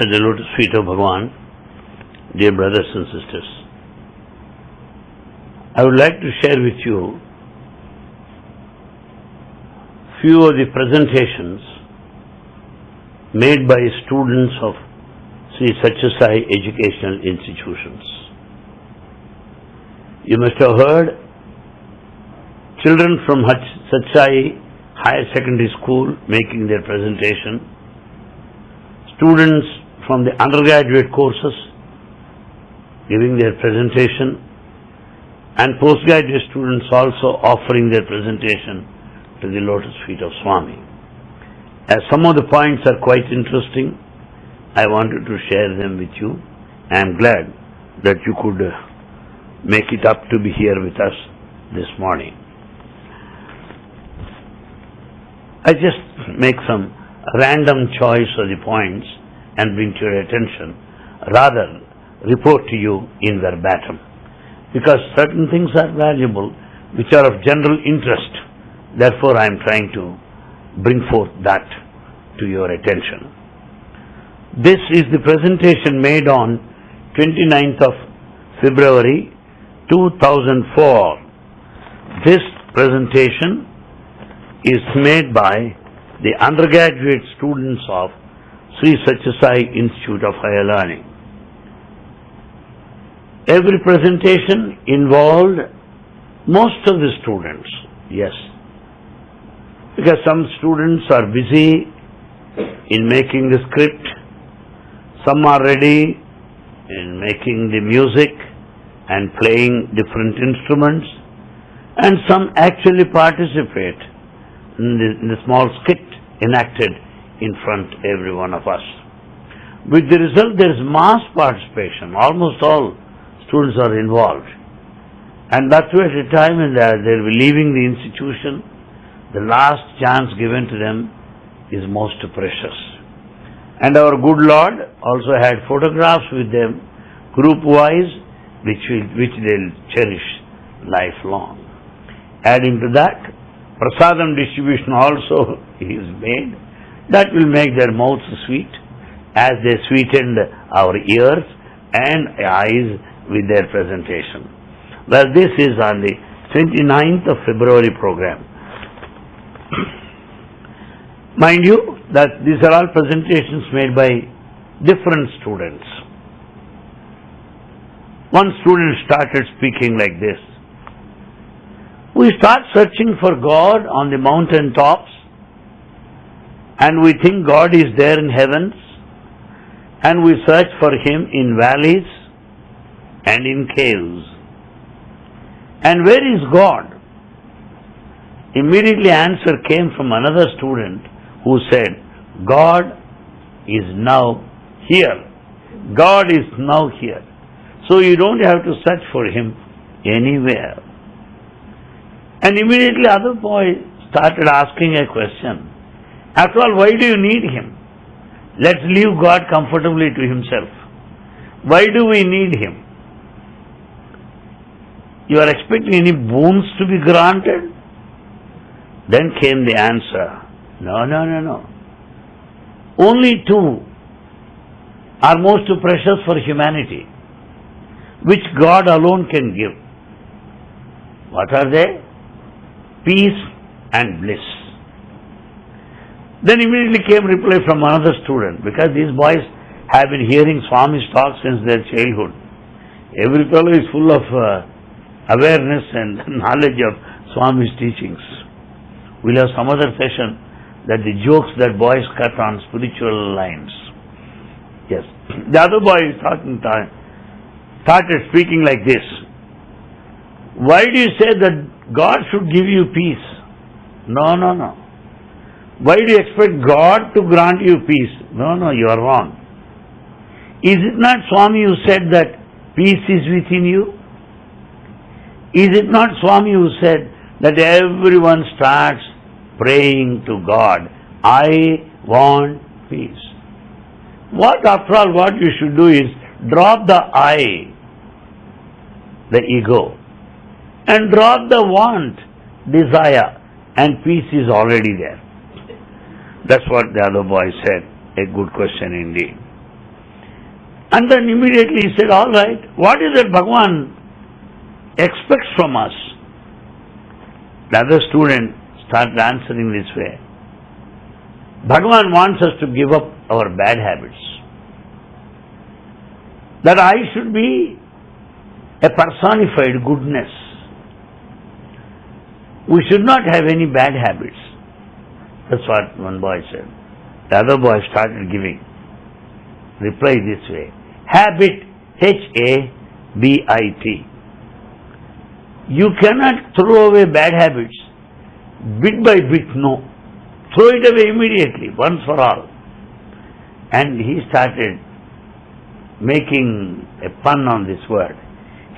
The lotus feet of Bhagavan, dear brothers and sisters, I would like to share with you few of the presentations made by students of Sri Satyasai educational institutions. You must have heard children from Satyasai Higher Secondary School making their presentation, students from the undergraduate courses giving their presentation, and postgraduate students also offering their presentation to the lotus feet of Swami. As some of the points are quite interesting, I wanted to share them with you. I am glad that you could uh, make it up to be here with us this morning. I just make some random choice of the points and bring to your attention, rather report to you in verbatim. Because certain things are valuable which are of general interest. Therefore, I am trying to bring forth that to your attention. This is the presentation made on 29th of February 2004. This presentation is made by the undergraduate students of Sri Satyasai Institute of Higher Learning. Every presentation involved most of the students, yes. Because some students are busy in making the script, some are ready in making the music and playing different instruments, and some actually participate in the, in the small skit enacted in front every one of us. With the result, there is mass participation. Almost all students are involved. And that's why at a time when they'll be leaving the institution, the last chance given to them is most precious. And our good Lord also had photographs with them, group-wise, which, will, which they'll cherish lifelong. Adding to that, prasadam distribution also is made. That will make their mouths sweet as they sweetened our ears and eyes with their presentation. Well, this is on the 29th of February program. Mind you that these are all presentations made by different students. One student started speaking like this. We start searching for God on the mountain tops and we think God is there in heavens and we search for Him in valleys and in caves. And where is God? Immediately answer came from another student who said, God is now here. God is now here. So you don't have to search for Him anywhere. And immediately other boy started asking a question. After all, why do you need Him? Let's leave God comfortably to Himself. Why do we need Him? You are expecting any boons to be granted? Then came the answer. No, no, no, no. Only two are most precious for humanity, which God alone can give. What are they? Peace and bliss. Then immediately came reply from another student, because these boys have been hearing Swami's talk since their childhood. Every fellow is full of uh, awareness and knowledge of Swami's teachings. We'll have some other session that the jokes that boys cut on spiritual lines. Yes. The other boy is talking, started speaking like this. Why do you say that God should give you peace? No, no, no. Why do you expect God to grant you peace? No, no, you are wrong. Is it not Swami who said that peace is within you? Is it not Swami who said that everyone starts praying to God, I want peace? What, after all, what you should do is drop the I, the ego, and drop the want, desire, and peace is already there. That's what the other boy said. A good question indeed. And then immediately he said, All right, what is it Bhagwan expects from us? The other student started answering this way. Bhagwan wants us to give up our bad habits. That I should be a personified goodness. We should not have any bad habits. That's what one boy said. The other boy started giving reply this way. Habit, H-A-B-I-T. You cannot throw away bad habits bit by bit, no. Throw it away immediately, once for all. And he started making a pun on this word.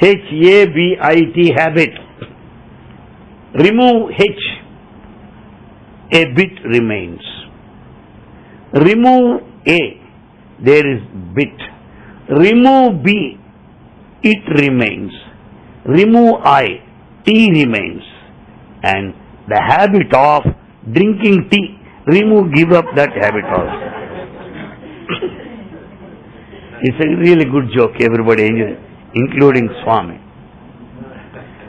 H-A-B-I-T, habit. Remove H, a bit remains. Remove A, there is bit. Remove B, it remains. Remove I, T remains. And the habit of drinking tea, remove, give up that habit also. it's a really good joke, everybody including Swami.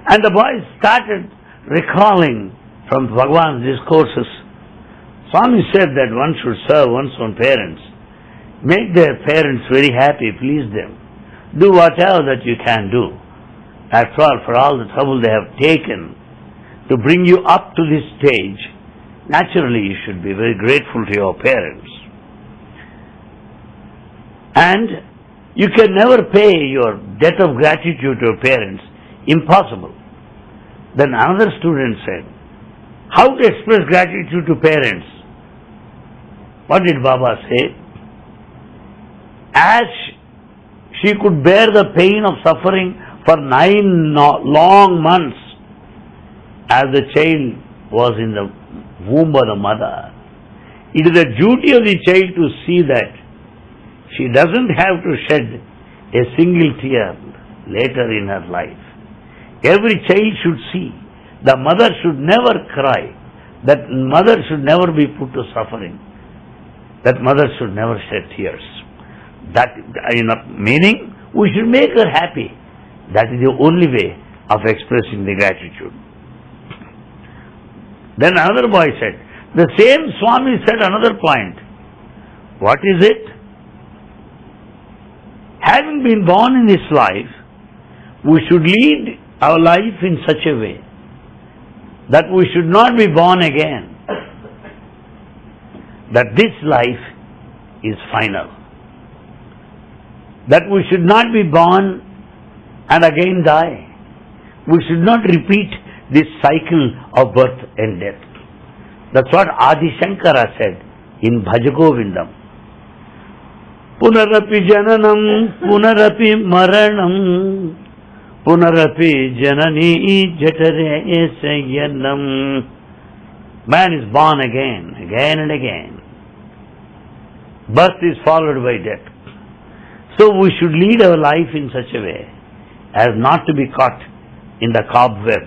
And the boys started recalling from Bhagwan's discourses. Swami said that one should serve one's own parents. Make their parents very happy, please them. Do whatever that you can do. After all, for all the trouble they have taken to bring you up to this stage, naturally you should be very grateful to your parents. And you can never pay your debt of gratitude to your parents. Impossible. Then another student said, How to express gratitude to parents? What did Baba say? As she could bear the pain of suffering for nine long months as the child was in the womb of the mother, it is the duty of the child to see that she doesn't have to shed a single tear later in her life. Every child should see. The mother should never cry. That mother should never be put to suffering. That mother should never shed tears. That uh, in a meaning, we should make her happy. That is the only way of expressing the gratitude. Then another boy said, the same Swami said another point. What is it? Having been born in this life, we should lead our life in such a way that we should not be born again. That this life is final. That we should not be born and again die. We should not repeat this cycle of birth and death. That's what Adi Shankara said in Bhajagovindam. Punarapi jananam, punarapi maranam, punarapi janani jatare sayanam. Man is born again, again and again. Birth is followed by death. So we should lead our life in such a way as not to be caught in the cobweb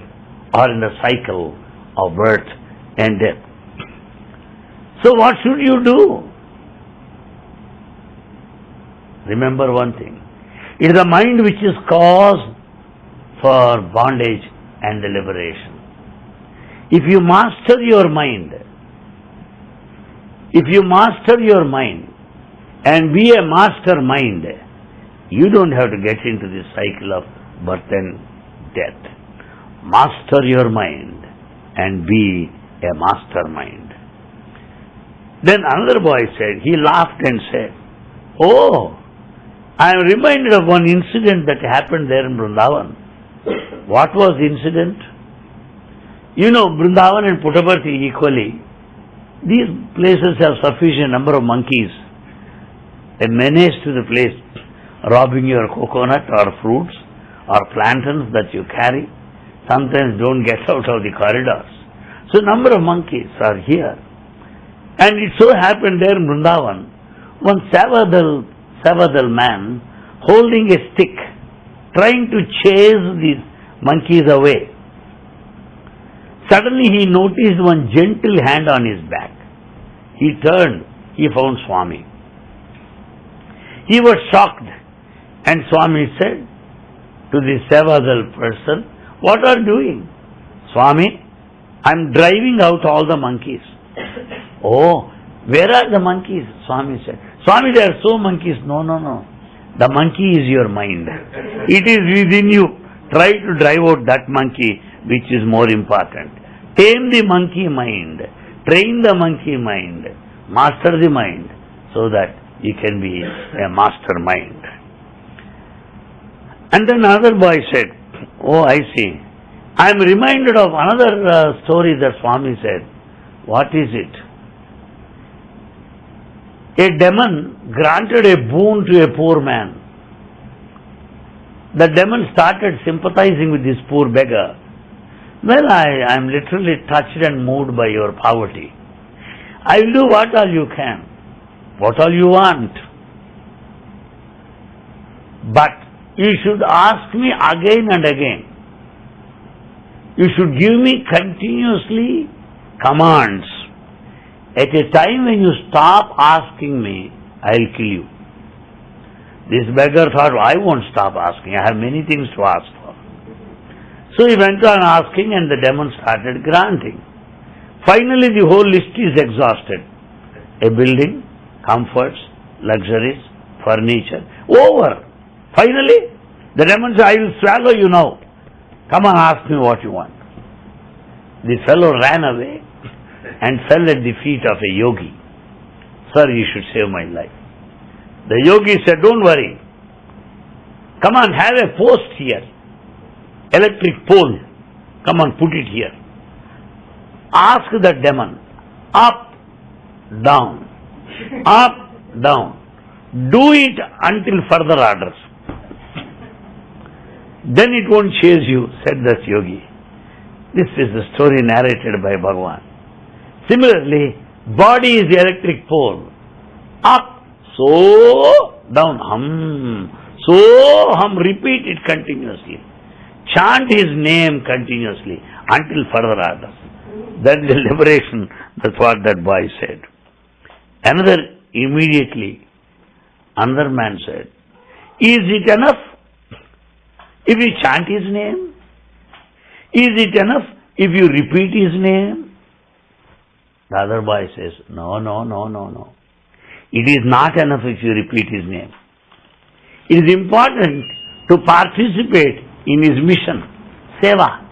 or in the cycle of birth and death. So what should you do? Remember one thing. It is the mind which is cause for bondage and liberation. If you master your mind, if you master your mind and be a master mind, you don't have to get into this cycle of birth and death. Master your mind and be a master mind. Then another boy said, he laughed and said, Oh, I am reminded of one incident that happened there in Vrindavan. What was the incident? You know, Vrindavan and Puttaparthi equally, these places have sufficient number of monkeys. A menace to the place, robbing your coconut or fruits or plantains that you carry. Sometimes don't get out of the corridors. So number of monkeys are here. And it so happened there in Vrindavan, one Sevadal Sevadal man holding a stick, trying to chase these monkeys away. Suddenly he noticed one gentle hand on his back. He turned, he found Swami. He was shocked and Swami said to the Sevadal person, What are you doing? Swami, I'm driving out all the monkeys. oh, where are the monkeys? Swami said. Swami, there are so monkeys. No, no, no. The monkey is your mind. It is within you. Try to drive out that monkey which is more important. Tame the monkey mind. Train the monkey mind. Master the mind so that you can be a master mind. And then another boy said, Oh, I see. I am reminded of another uh, story that Swami said. What is it? A demon granted a boon to a poor man. The demon started sympathizing with this poor beggar. Well, I am literally touched and moved by your poverty. I will do what all you can, what all you want. But you should ask me again and again. You should give me continuously commands. At a time when you stop asking me, I'll kill you. This beggar thought, I won't stop asking. I have many things to ask for. So he went on asking and the demon started granting. Finally the whole list is exhausted. A building, comforts, luxuries, furniture. Over. Finally, the demon said, I will swallow you now. Come and ask me what you want. The fellow ran away and fell at the feet of a yogi. Sir, you should save my life. The yogi said, Don't worry. Come on, have a post here. Electric pole. Come on, put it here. Ask the demon. Up, down. Up, down. Do it until further orders. Then it won't chase you, said this yogi. This is the story narrated by Bhagavan. Similarly, body is the electric pole. Up, so, down, hum, so, hum, repeat it continuously. Chant his name continuously until further orders. That is liberation. That's what that boy said. Another, immediately, another man said, Is it enough if you chant his name? Is it enough if you repeat his name? The other boy says, No, no, no, no, no. It is not enough if you repeat his name. It is important to participate in his mission, seva.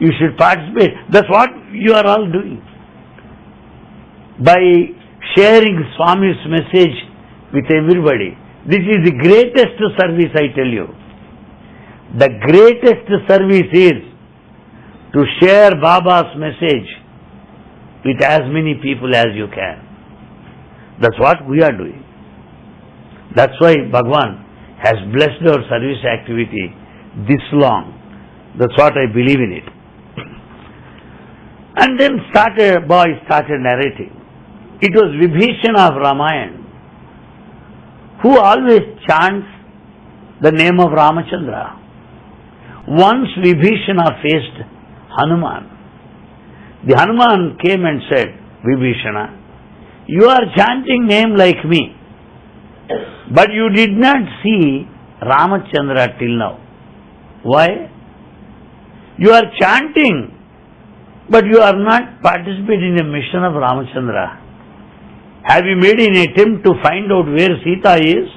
You should participate. That's what you are all doing. By sharing Swami's message with everybody. This is the greatest service, I tell you. The greatest service is to share Baba's message with as many people as you can. That's what we are doing. That's why Bhagwan has blessed our service activity this long. That's what I believe in it. And then started, boy started narrating. It was Vibhishana of Ramayana who always chants the name of Ramachandra. Once Vibhishana faced Hanuman. The Hanuman came and said, Vibhishana, you are chanting name like me, but you did not see Ramachandra till now. Why? You are chanting, but you are not participating in the mission of Ramachandra. Have you made an attempt to find out where Sita is?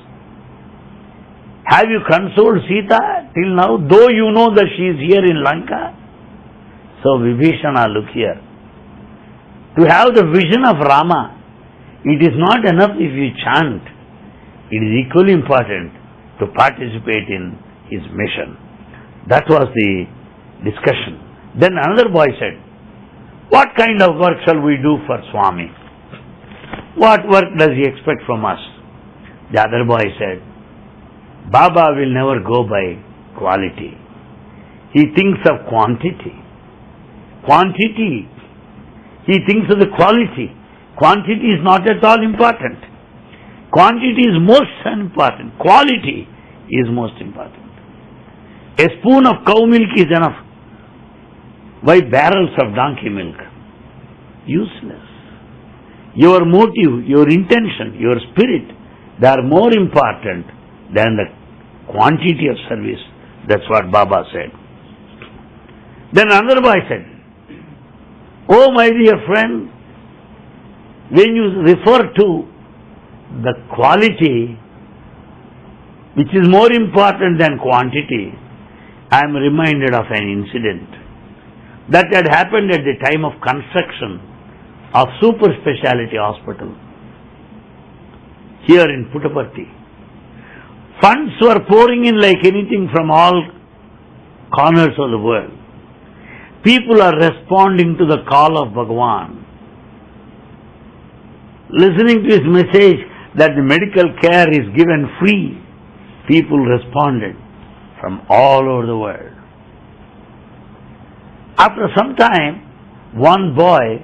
Have you consoled Sita till now, though you know that she is here in Lanka? So Vibhishana, look here. To have the vision of Rama, it is not enough if you chant. It is equally important to participate in his mission. That was the discussion. Then another boy said, What kind of work shall we do for Swami? What work does he expect from us? The other boy said, Baba will never go by quality. He thinks of quantity. Quantity. He thinks of the quality. Quantity is not at all important. Quantity is most important. Quality is most important. A spoon of cow milk is enough. Why barrels of donkey milk? Useless. Your motive, your intention, your spirit, they are more important than the quantity of service. That's what Baba said. Then another boy said, Oh my dear friend, when you refer to the quality which is more important than quantity, I am reminded of an incident that had happened at the time of construction of super speciality hospital here in Puttaparthi. Funds were pouring in like anything from all corners of the world. People are responding to the call of Bhagwan. Listening to his message that the medical care is given free, people responded from all over the world. After some time, one boy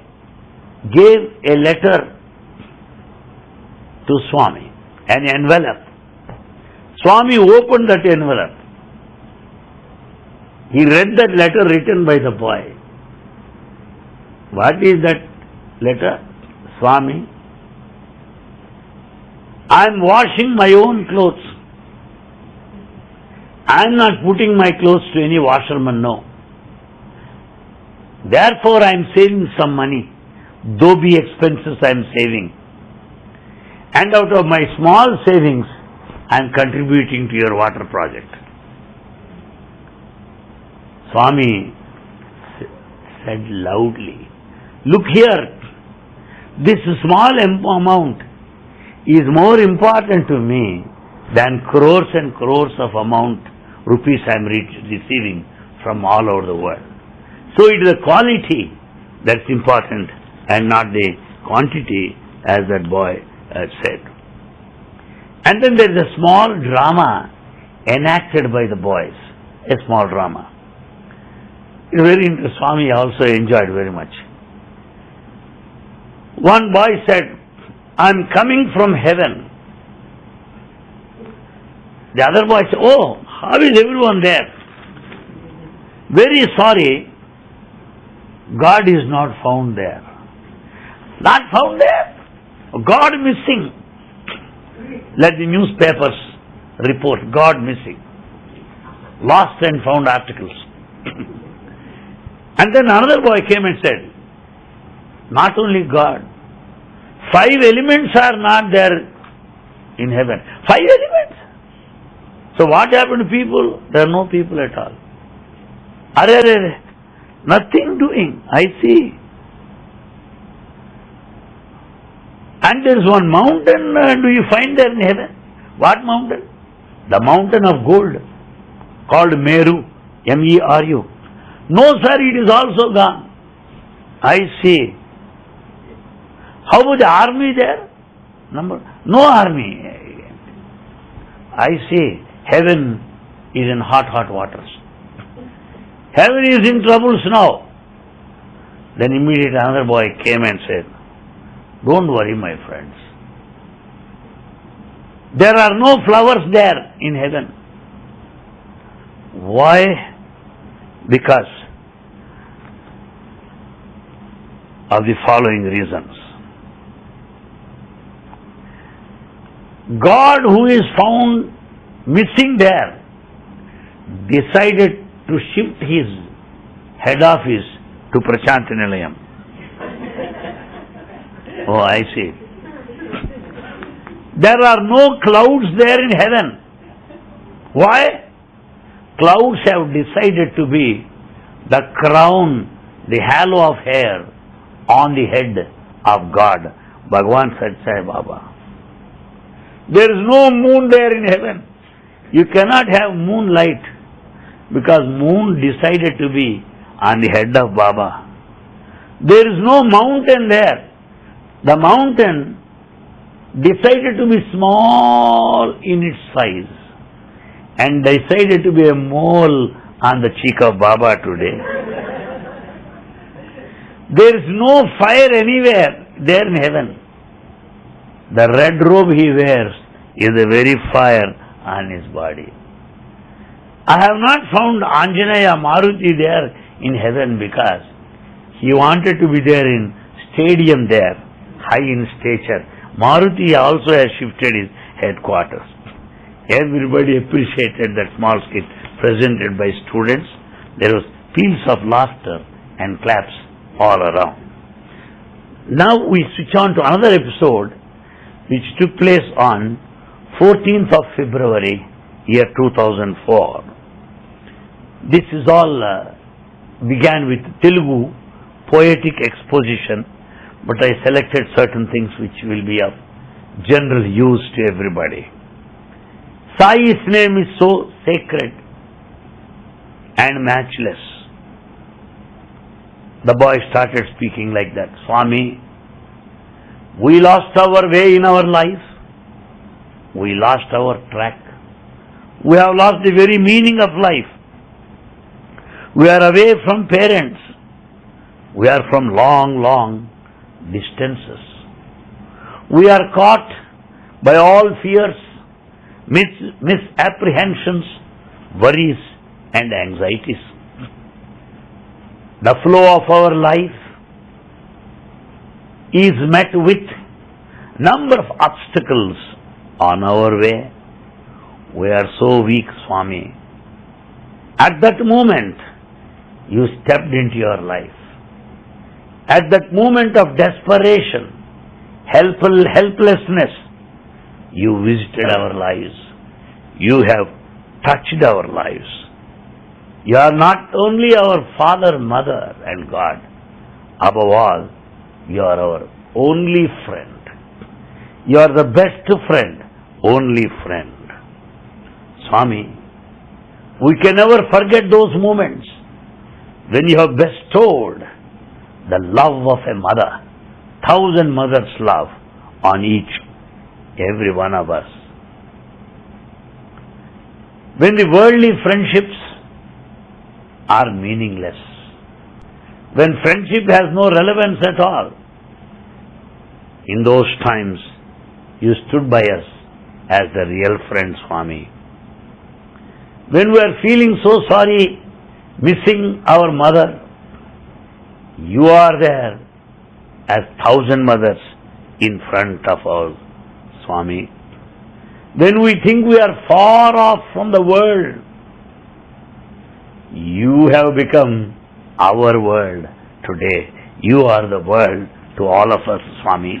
gave a letter to Swami, an envelope. Swami opened that envelope. He read that letter written by the boy. What is that letter? Swami, I am washing my own clothes. I am not putting my clothes to any washerman, no. Therefore, I am saving some money. Though be expenses, I am saving. And out of my small savings, I am contributing to your water project. Swami said loudly, Look here, this small amount is more important to me than crores and crores of amount rupees I am re- receiving from all over the world. So it is the quality that's important and not the quantity as that boy had said. And then there is a small drama enacted by the boys, a small drama. It's very. Swami also enjoyed very much. One boy said, I'm coming from heaven. The other boy said, Oh, how is everyone there? Very sorry, God is not found there. Not found there? God missing. Let the newspapers report God missing. Lost and found articles. and then another boy came and said, Not only God, five elements are not there in heaven. Five elements. So what happened to people? There are no people at all. Are, are, nothing doing. I see. And there is one mountain, uh, do you find there in heaven? What mountain? The mountain of gold, called Meru, M-E-R-U. No, sir, it is also gone. I see. How about the army there? Number, no army. I say Heaven is in hot, hot waters. Heaven is in troubles now. Then immediately another boy came and said, Don't worry, my friends. There are no flowers there in heaven. Why? Because of the following reasons. God, who is found missing there, decided to shift his head office to Prashanti Nilayam. Oh, I see. There are no clouds there in heaven. Why? Clouds have decided to be the crown, the halo of hair on the head of God. Bhagwan said, Sai Baba. There is no moon there in heaven. You cannot have moonlight because moon decided to be on the head of Baba. There is no mountain there. The mountain decided to be small in its size and decided to be a mole on the cheek of Baba today. There is no fire anywhere there in heaven. The red robe he wears is the very fire on his body. I have not found Anjaneya Maruti there in heaven because he wanted to be there in stadium there, high in stature. Maruti also has shifted his headquarters. Everybody appreciated that small skit presented by students. There was peals of laughter and claps all around. Now we switch on to another episode which took place on 14th of February, year 2004. This is all uh, began with Telugu poetic exposition, but I selected certain things which will be of general use to everybody. Sai's name is so sacred and matchless. The boy started speaking like that. Swami, we lost our way in our life. We lost our track. We have lost the very meaning of life. We are away from parents. We are from long, long distances. We are caught by all fears, mis- misapprehensions, worries, and anxieties. The flow of our life is met with number of obstacles on our way. We are so weak, Swami. At that moment, you stepped into your life. At that moment of desperation, helpful helplessness, you visited our lives. You have touched our lives. You are not only our Father, Mother, and God. Above all, you are our only friend. You are the best friend, only friend. Swami, we can never forget those moments when you have bestowed the love of a mother, thousand mothers' love on each, every one of us. When the worldly friendships are meaningless, when friendship has no relevance at all, in those times you stood by us as the real friend, Swami. When we are feeling so sorry, missing our mother, you are there as thousand mothers in front of our Swami. When we think we are far off from the world, you have become our world today. You are the world to all of us, Swami.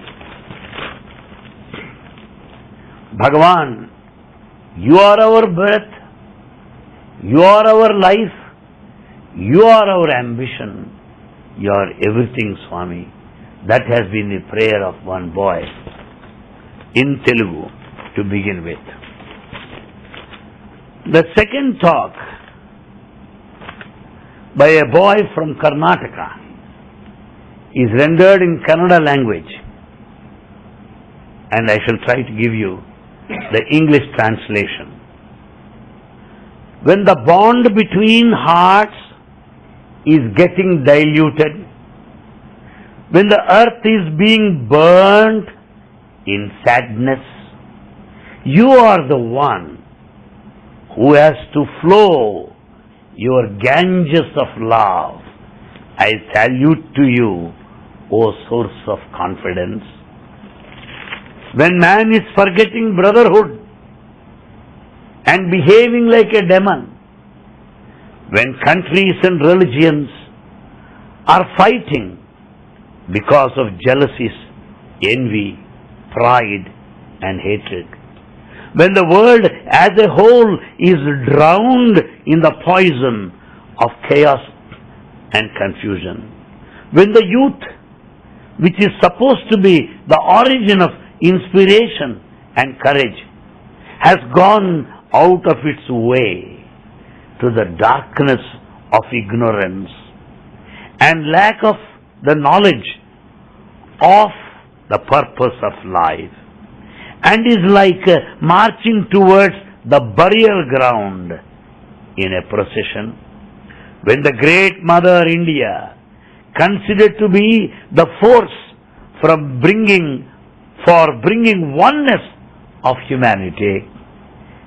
Bhagavan, you are our breath, you are our life, you are our ambition, you are everything, Swami. That has been the prayer of one boy in Telugu to begin with. The second talk by a boy from Karnataka is rendered in Kannada language and I shall try to give you the English translation. When the bond between hearts is getting diluted, when the earth is being burned in sadness, you are the one who has to flow your Ganges of love. I salute to you, O source of confidence. When man is forgetting brotherhood and behaving like a demon, when countries and religions are fighting because of jealousies, envy, pride, and hatred, when the world as a whole is drowned in the poison of chaos and confusion, when the youth, which is supposed to be the origin of inspiration and courage, has gone out of its way to the darkness of ignorance and lack of the knowledge of the purpose of life and is like uh, marching towards the burial ground in a procession. When the great mother India considered to be the force from bringing for bringing oneness of humanity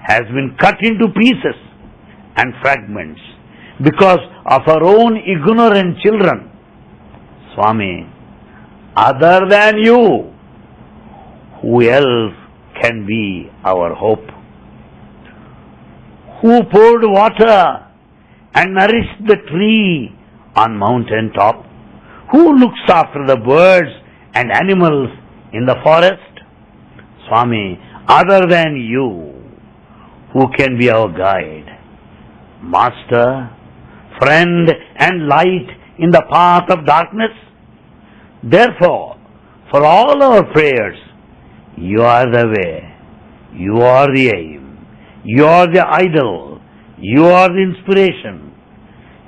has been cut into pieces and fragments, because of our own ignorant children. Swami, other than you, who else can be our hope? Who poured water and nourished the tree on mountain top? Who looks after the birds and animals in the forest? Swami, other than you, who can be our guide? Master, friend and light in the path of darkness? Therefore, for all our prayers, you are the way, you are the aim, you are the idol, you are the inspiration,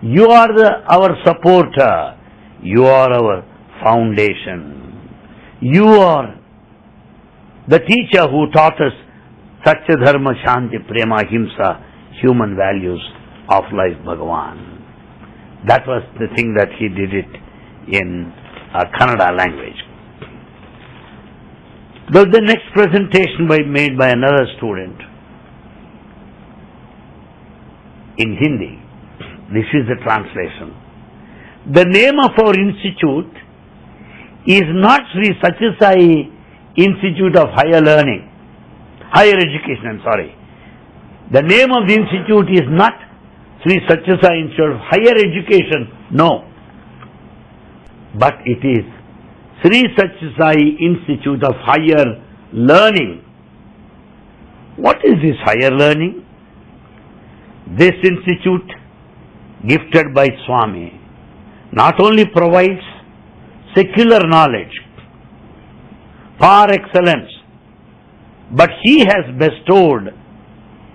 you are the, our supporter, you are our foundation, you are the teacher who taught us Satya Dharma Shanti Prema Ahimsa, human values of life Bhagavan. That was the thing that he did it in uh, Kannada language. The, the next presentation by, made by another student in Hindi. This is the translation. The name of our institute is not Sri Satyasai Institute of Higher Learning, Higher Education, I'm sorry. The name of the institute is not Sri Satyasai Institute of Higher Education, no. But it is Sri Satyasai Institute of Higher Learning. What is this higher learning? This institute, gifted by Swami, not only provides secular knowledge, par excellence, but he has bestowed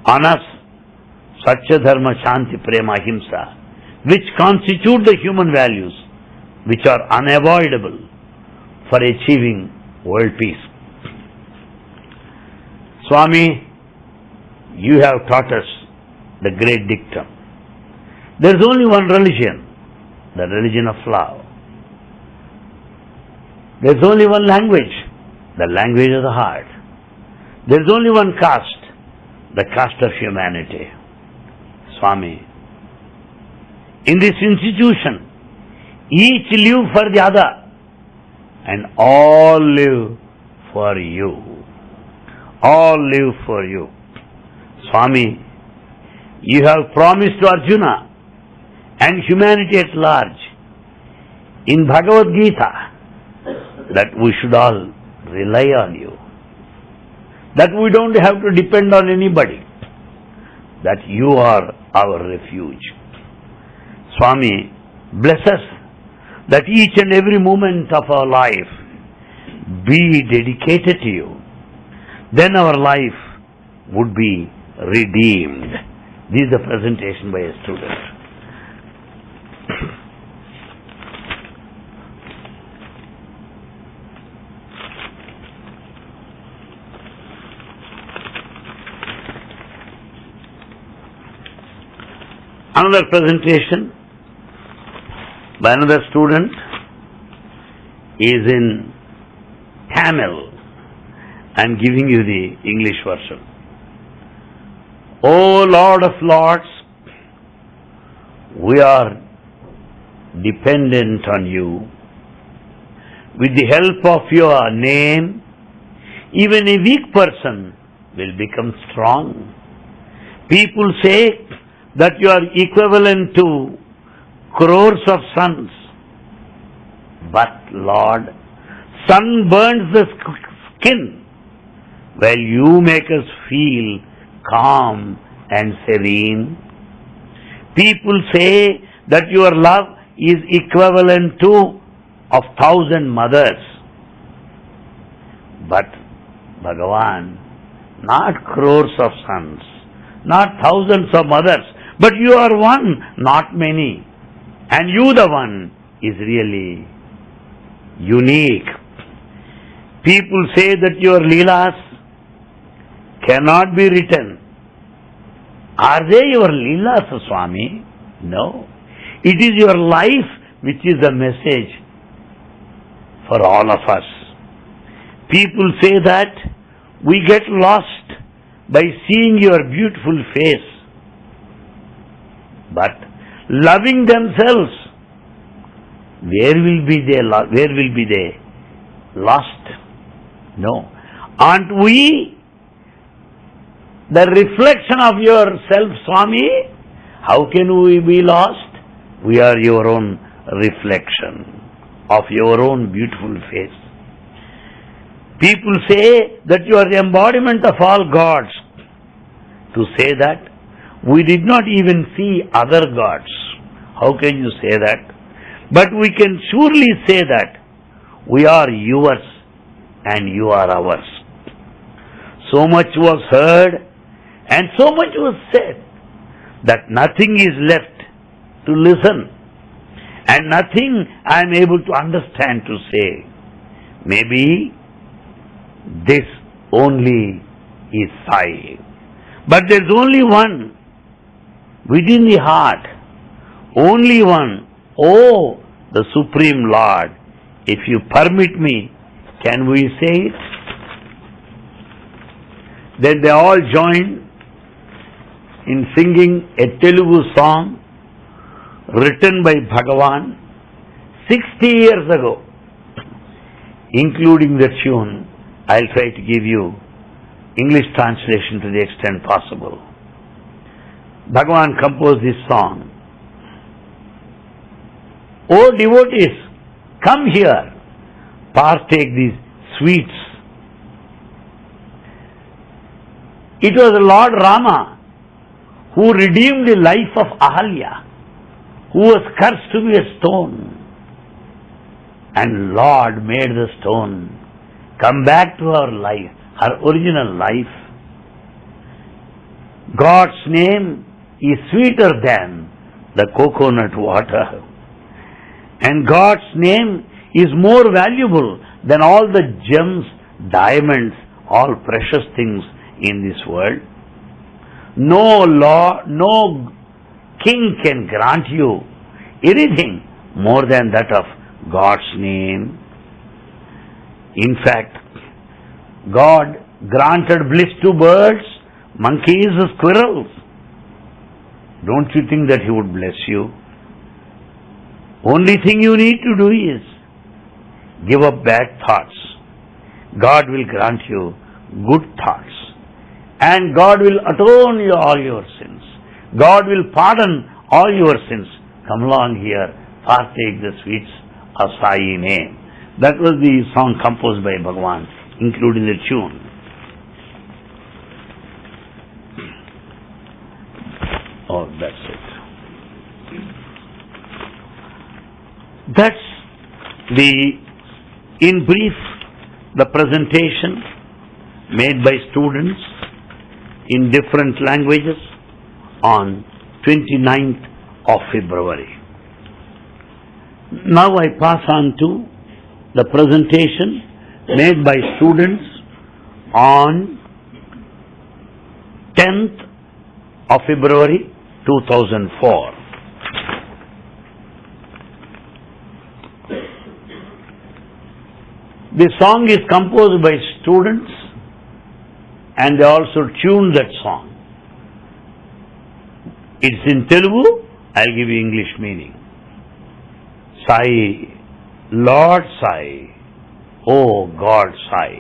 on us Satya Dharma Shanti Prema Ahimsa, which constitute the human values which are unavoidable for achieving world peace. Swami, you have taught us the great dictum. There is only one religion, the religion of love. There is only one language, the language of the heart. There is only one caste, the caste of humanity. Swami, in this institution, each live for the other and all live for you. All live for you. Swami, you have promised to Arjuna and humanity at large in Bhagavad Gita that we should all rely on you. That we don't have to depend on anybody. That you are our refuge. Swami, bless us that each and every moment of our life be dedicated to you. Then our life would be redeemed. This is the presentation by a student. Another presentation by another student is in Tamil. I am giving you the English version. O Lord of Lords, we are dependent on you. With the help of your name, even a weak person will become strong. People say that you are equivalent to crores of suns. But Lord, sun burns the skin, while you make us feel calm and serene. People say that your love is equivalent to of thousand mothers. But Bhagavan, not crores of sons, not thousands of mothers, but you are one, not many. And you the one is really unique. People say that your Leelas cannot be written. Are they your Leelas, Swami? No. It is your life which is the message for all of us. People say that we get lost by seeing your beautiful face. But loving themselves, where will be they, where will be they lost? No. Aren't we the reflection of yourself, Swami? How can we be lost? We are your own reflection of your own beautiful face. People say that you are the embodiment of all gods. To say that, we did not even see other gods. How can you say that? But we can surely say that we are yours and you are ours. So much was heard and so much was said that nothing is left to listen and nothing I am able to understand to say. Maybe this only is Sai. But there's only one within the heart, only one. Oh, the Supreme Lord, if you permit me, can we say it? Then they all joined in singing a Telugu song written by Bhagavan 60 years ago, including the tune. I'll try to give you English translation to the extent possible. Bhagavan composed this song. O devotees, come here, partake these sweets. It was Lord Rama who redeemed the life of Ahalya, who was cursed to be a stone. And Lord made the stone come back to her life, her original life. God's name is sweeter than the coconut water. And God's name is more valuable than all the gems, diamonds, all precious things in this world. No law, no king can grant you anything more than that of God's name. In fact, God granted bliss to birds, monkeys, squirrels. Don't you think that He would bless you? Only thing you need to do is give up bad thoughts. God will grant you good thoughts. And God will atone you all your sins. God will pardon all your sins. Come along here, partake the sweets of Sai name. That was the song composed by Bhagavan, including the tune. That's it. That's the, in brief, the presentation made by students in different languages on 29th of February. Now I pass on to the presentation made by students on 10th of February 2004. The song is composed by students and they also tuned that song. It's in Telugu, I'll give you English meaning. Sai, Lord Sai, oh God Sai,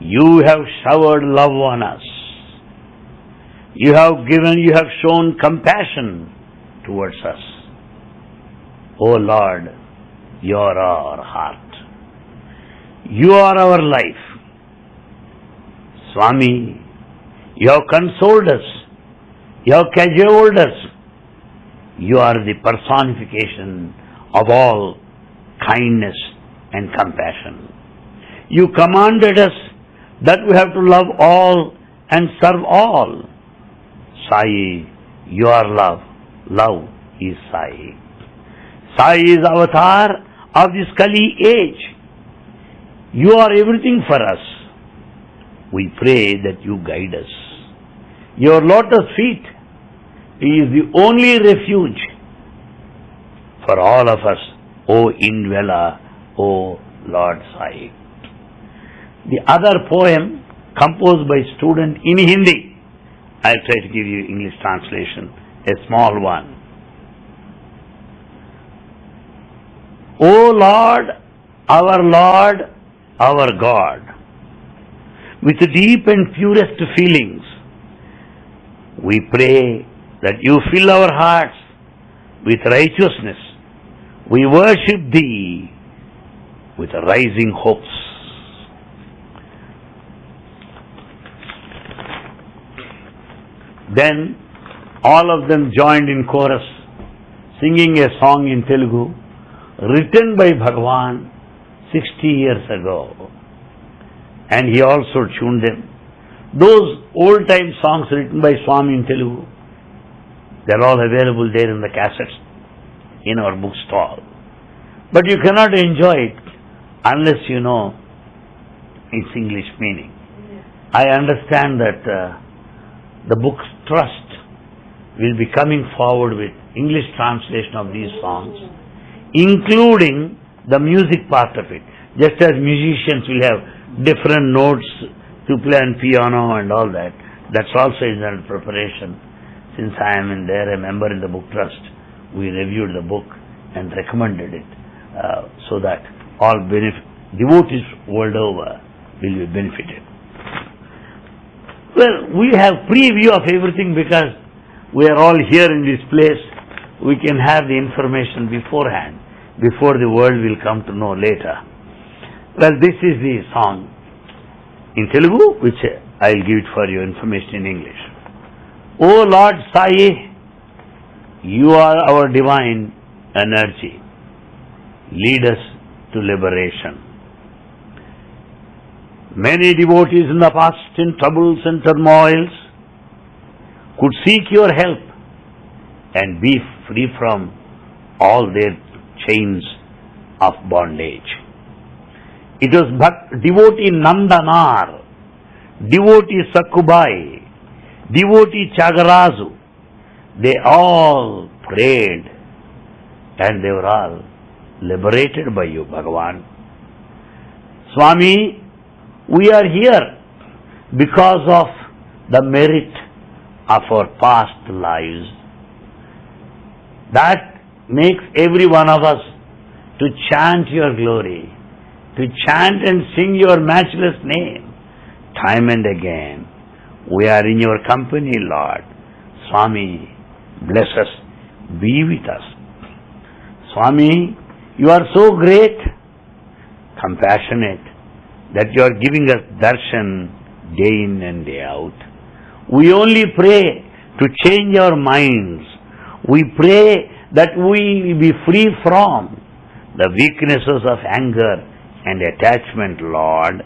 you have showered love on us. You have given, you have shown compassion towards us. Oh Lord, you are our heart. You are our life. Swami, you have consoled us. You have cajoled us. You are the personification of all kindness and compassion. You commanded us that we have to love all and serve all. Sai, your love, love is Sai. Sai is avatar of this Kali age. You are everything for us. We pray that you guide us. Your lotus feet is the only refuge for all of us, O Indweller, O Lord Sai. The other poem composed by student in Hindi, I'll try to give you English translation, a small one. O Lord, our Lord, our God, with deep and purest feelings, we pray that you fill our hearts with righteousness. We worship thee with rising hopes. Then all of them joined in chorus, singing a song in Telugu, written by Bhagavan 60 years ago. And he also tuned them. Those old time songs written by Swami in Telugu, they're all available there in the cassettes in our bookstall. But you cannot enjoy it unless you know its English meaning. I understand that uh, the book Trust will be coming forward with English translation of these songs, including the music part of it. Just as musicians will have different notes to play on piano and all that, that's also in the preparation. Since I am in there, a member in the book trust, we reviewed the book and recommended it uh, so that all devotees world over will be benefited. Well, we have preview of everything because we are all here in this place. We can have the information beforehand, before the world will come to know later. Well, this is the song in Telugu, which I'll give it for your information in English. O Lord Sai, you are our divine energy. Lead us to liberation. Many devotees in the past in troubles and turmoils could seek your help and be free from all their chains of bondage. It was Bhak- devotee Nandanar, devotee Sakubai, devotee Tyagaraju. They all prayed and they were all liberated by you, Bhagavan. Swami, we are here because of the merit of our past lives. That makes every one of us to chant your glory, to chant and sing your matchless name time and again. We are in your company, Lord. Swami, bless us, be with us. Swami, you are so great, compassionate, that you are giving us darshan day in and day out. We only pray to change our minds. We pray that we be free from the weaknesses of anger and attachment, Lord.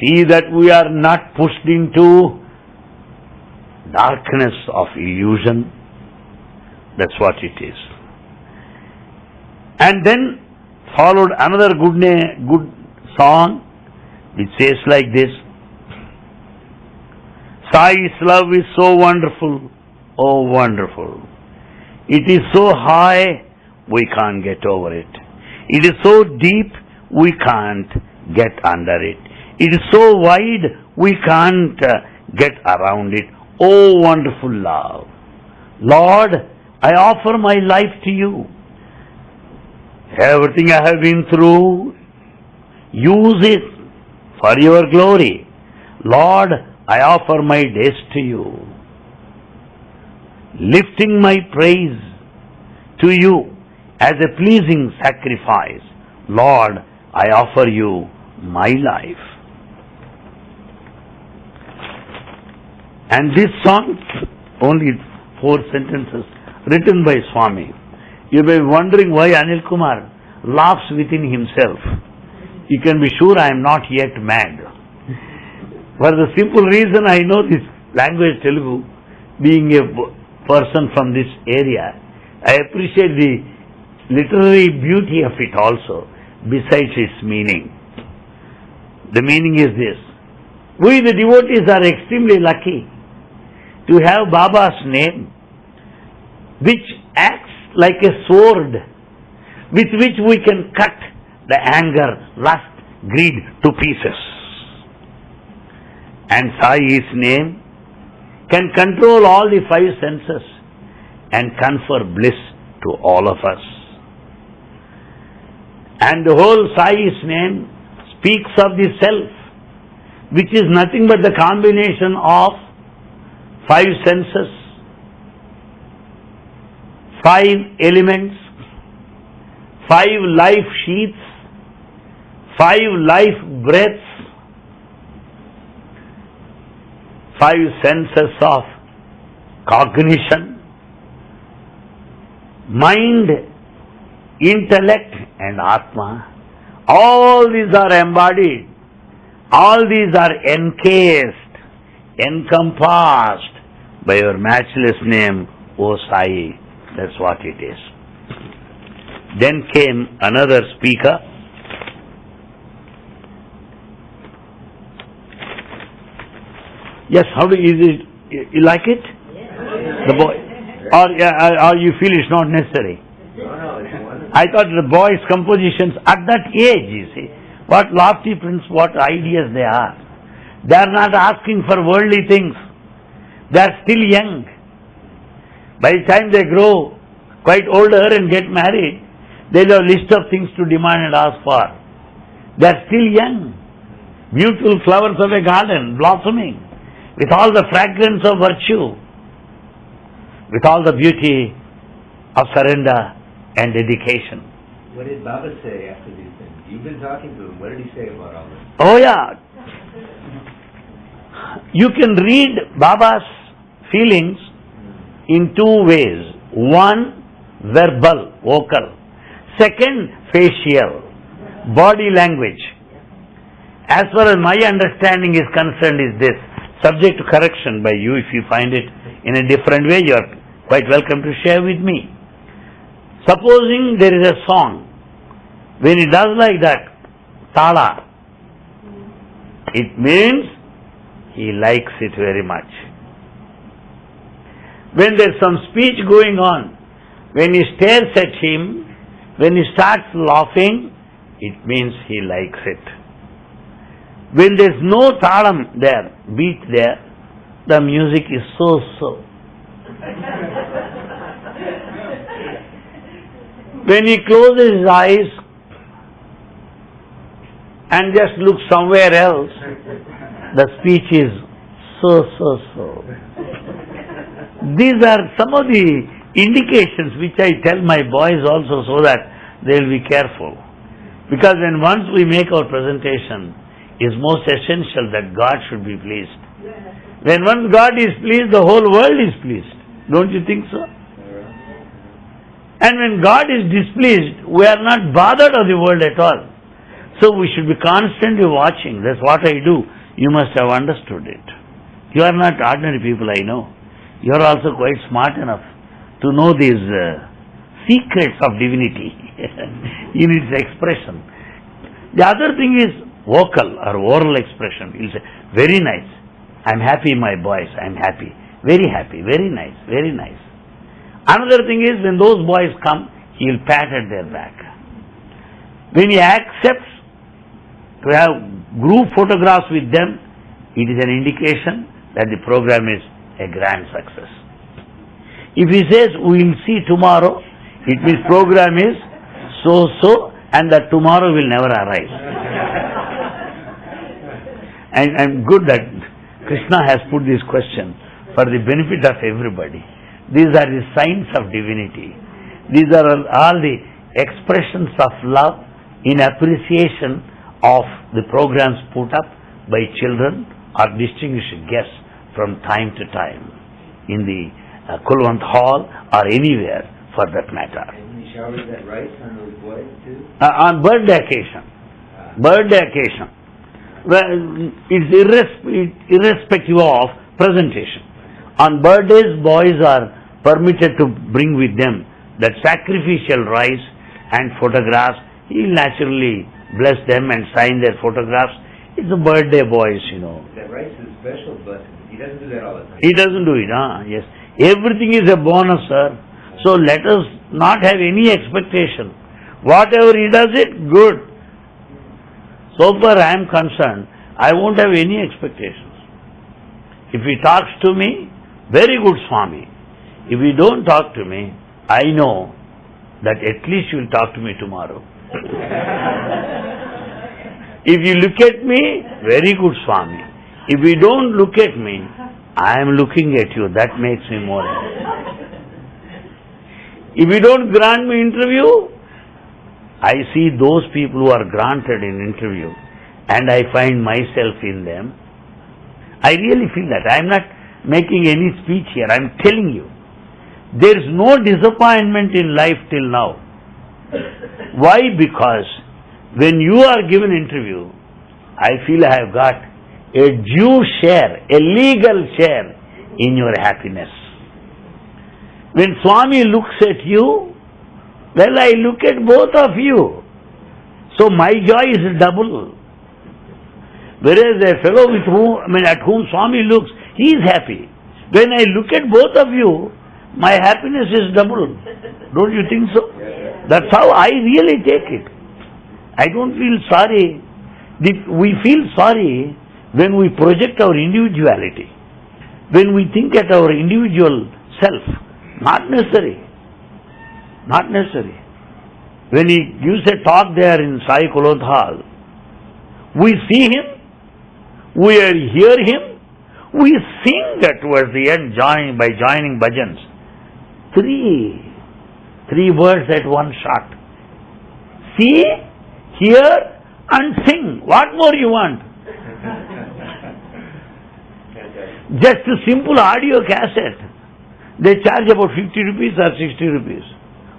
See that we are not pushed into darkness of illusion. That's what it is. And then followed another good, good song which says like this Sai's love is so wonderful, oh wonderful. It is so high, we can't get over it. It is so deep, we can't get under it. It is so wide, we can't uh, get around it. Oh wonderful love. Lord, I offer my life to you. Everything I have been through, use it for your glory. Lord, I offer my days to you, lifting my praise to you as a pleasing sacrifice. Lord, I offer you my life. And this song, only four sentences, written by Swami. You may be wondering why Anil Kumar laughs within himself. You can be sure I am not yet mad. For the simple reason I know this language Telugu, being a person from this area, I appreciate the literary beauty of it also, besides its meaning. The meaning is this. We the devotees are extremely lucky to have Baba's name, which acts like a sword with which we can cut the anger, lust, greed to pieces. And Sai's name can control all the five senses and confer bliss to all of us. And the whole Sai's name speaks of the self, which is nothing but the combination of five senses, five elements, five life sheaths, five life breaths, five senses of cognition, mind, intellect and Atma. All these are embodied. All these are encased, encompassed by your matchless name, O Sai. That's what it is. Then came another speaker. Yes, how do you, is it, you- like it? The boy, or, yeah, uh, or you feel it's not necessary? I thought the boys' compositions at that age, you see, what lofty principles, what ideas they are. They are not asking for worldly things. They are still young. By the time they grow quite older and get married, they have a list of things to demand and ask for. They are still young. Beautiful flowers of a garden blossoming with all the fragrance of virtue, with all the beauty of surrender and dedication. What did Baba say after these things? You've been talking to him. What did he say about all this? Oh yeah. You can read Baba's feelings in two ways. One, verbal, vocal. Second, facial, body language. As far as my understanding is concerned is this, subject to correction by you if you find it in a different way, you are quite welcome to share with me. Supposing there is a song, when he does like that, tala, it means he likes it very much. When there's some speech going on, when he stares at him, when he starts laughing, it means he likes it. When there's no talam there, beat there, the music is so so. When he closes his eyes and just looks somewhere else, the speech is so so so. These are some of the indications which I tell my boys also so that they will be careful. Because when once we make our presentation, it's most essential that God should be pleased. When once God is pleased, the whole world is pleased. Don't you think so? And when God is displeased, we are not bothered of the world at all. So we should be constantly watching. That's what I do. You must have understood it. You are not ordinary people, I know. You are also quite smart enough to know these uh, secrets of divinity in its expression. The other thing is vocal or oral expression. He'll say, very nice. I'm happy, my boys. I'm happy. Very happy. Very nice. Very nice. Another thing is when those boys come, he will pat at their back. When he accepts to have group photographs with them, it is an indication that the program is a grand success. If he says we will see tomorrow, it means program is so so and that tomorrow will never arise. And I'm good that Krishna has put this question for the benefit of everybody. These are the signs of divinity. These are all- the expressions of love in appreciation of the programs put up by children or distinguished guests from time to time in the uh, Kulwant Hall or anywhere for that matter. And he showers that rice on those boys too? Uh, on birthday occasion, Uh, birthday occasion, it's irrespective of presentation. On birthdays, boys are permitted to bring with them that sacrificial rice and photographs. He'll naturally bless them and sign their photographs. It's a birthday boys, you know. that rice is special, but he doesn't do that all the time. He doesn't do it, ah, yes. Everything is a bonus, sir. So let us not have any expectation. Whatever he does it, good. So far I am concerned, I won't have any expectations. If he talks to me, very good Swami. If he don't talk to me, I know that at least you will talk to me tomorrow. If you look at me, very good Swami. If you don't look at me, I am looking at you. That makes me more. If you don't grant me interview, I see those people who are granted in interview and I find myself in them. I really feel that. I am not making any speech here. I am telling you. There is no disappointment in life till now. Why? Because when you are given interview, I feel I have got a due share, a legal share in your happiness. When Swami looks at you, well, I look at both of you. So my joy is double. Whereas a fellow with whom, I mean, at whom Swami looks, he is happy. When I look at both of you, my happiness is double. Don't you think so? That's how I really take it. I don't feel sorry. We feel sorry when we project our individuality, when we think at our individual self. Not necessary. Not necessary. When he gives a talk there in Sai Kulwant Hall, we see him, we hear him, we sing towards the end join, by joining bhajans. Three, three words at one shot. See, hear and sing. What more you want? Just a simple audio cassette. They charge about 50 rupees or 60 rupees.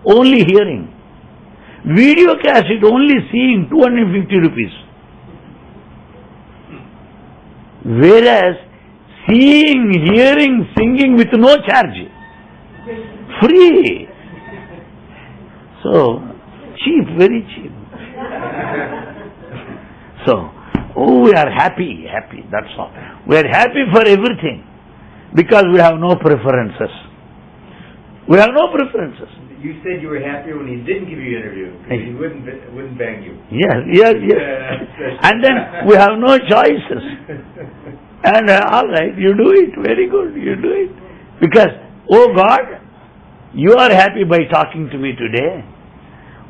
Only hearing. Video cassette only seeing 250 rupees. Whereas seeing, hearing, singing with no charge. Free. So, cheap, very cheap. So, oh, we are happy, happy, that's all. We are happy for everything because we have no preferences. We have no preferences. You said you were happier when he didn't give you an interview, because he wouldn't, wouldn't bang you. Yes, yes, yes. And then we have no choices. And uh, all right, you do it, very good, you do it. Because, oh God, you are happy by talking to me today.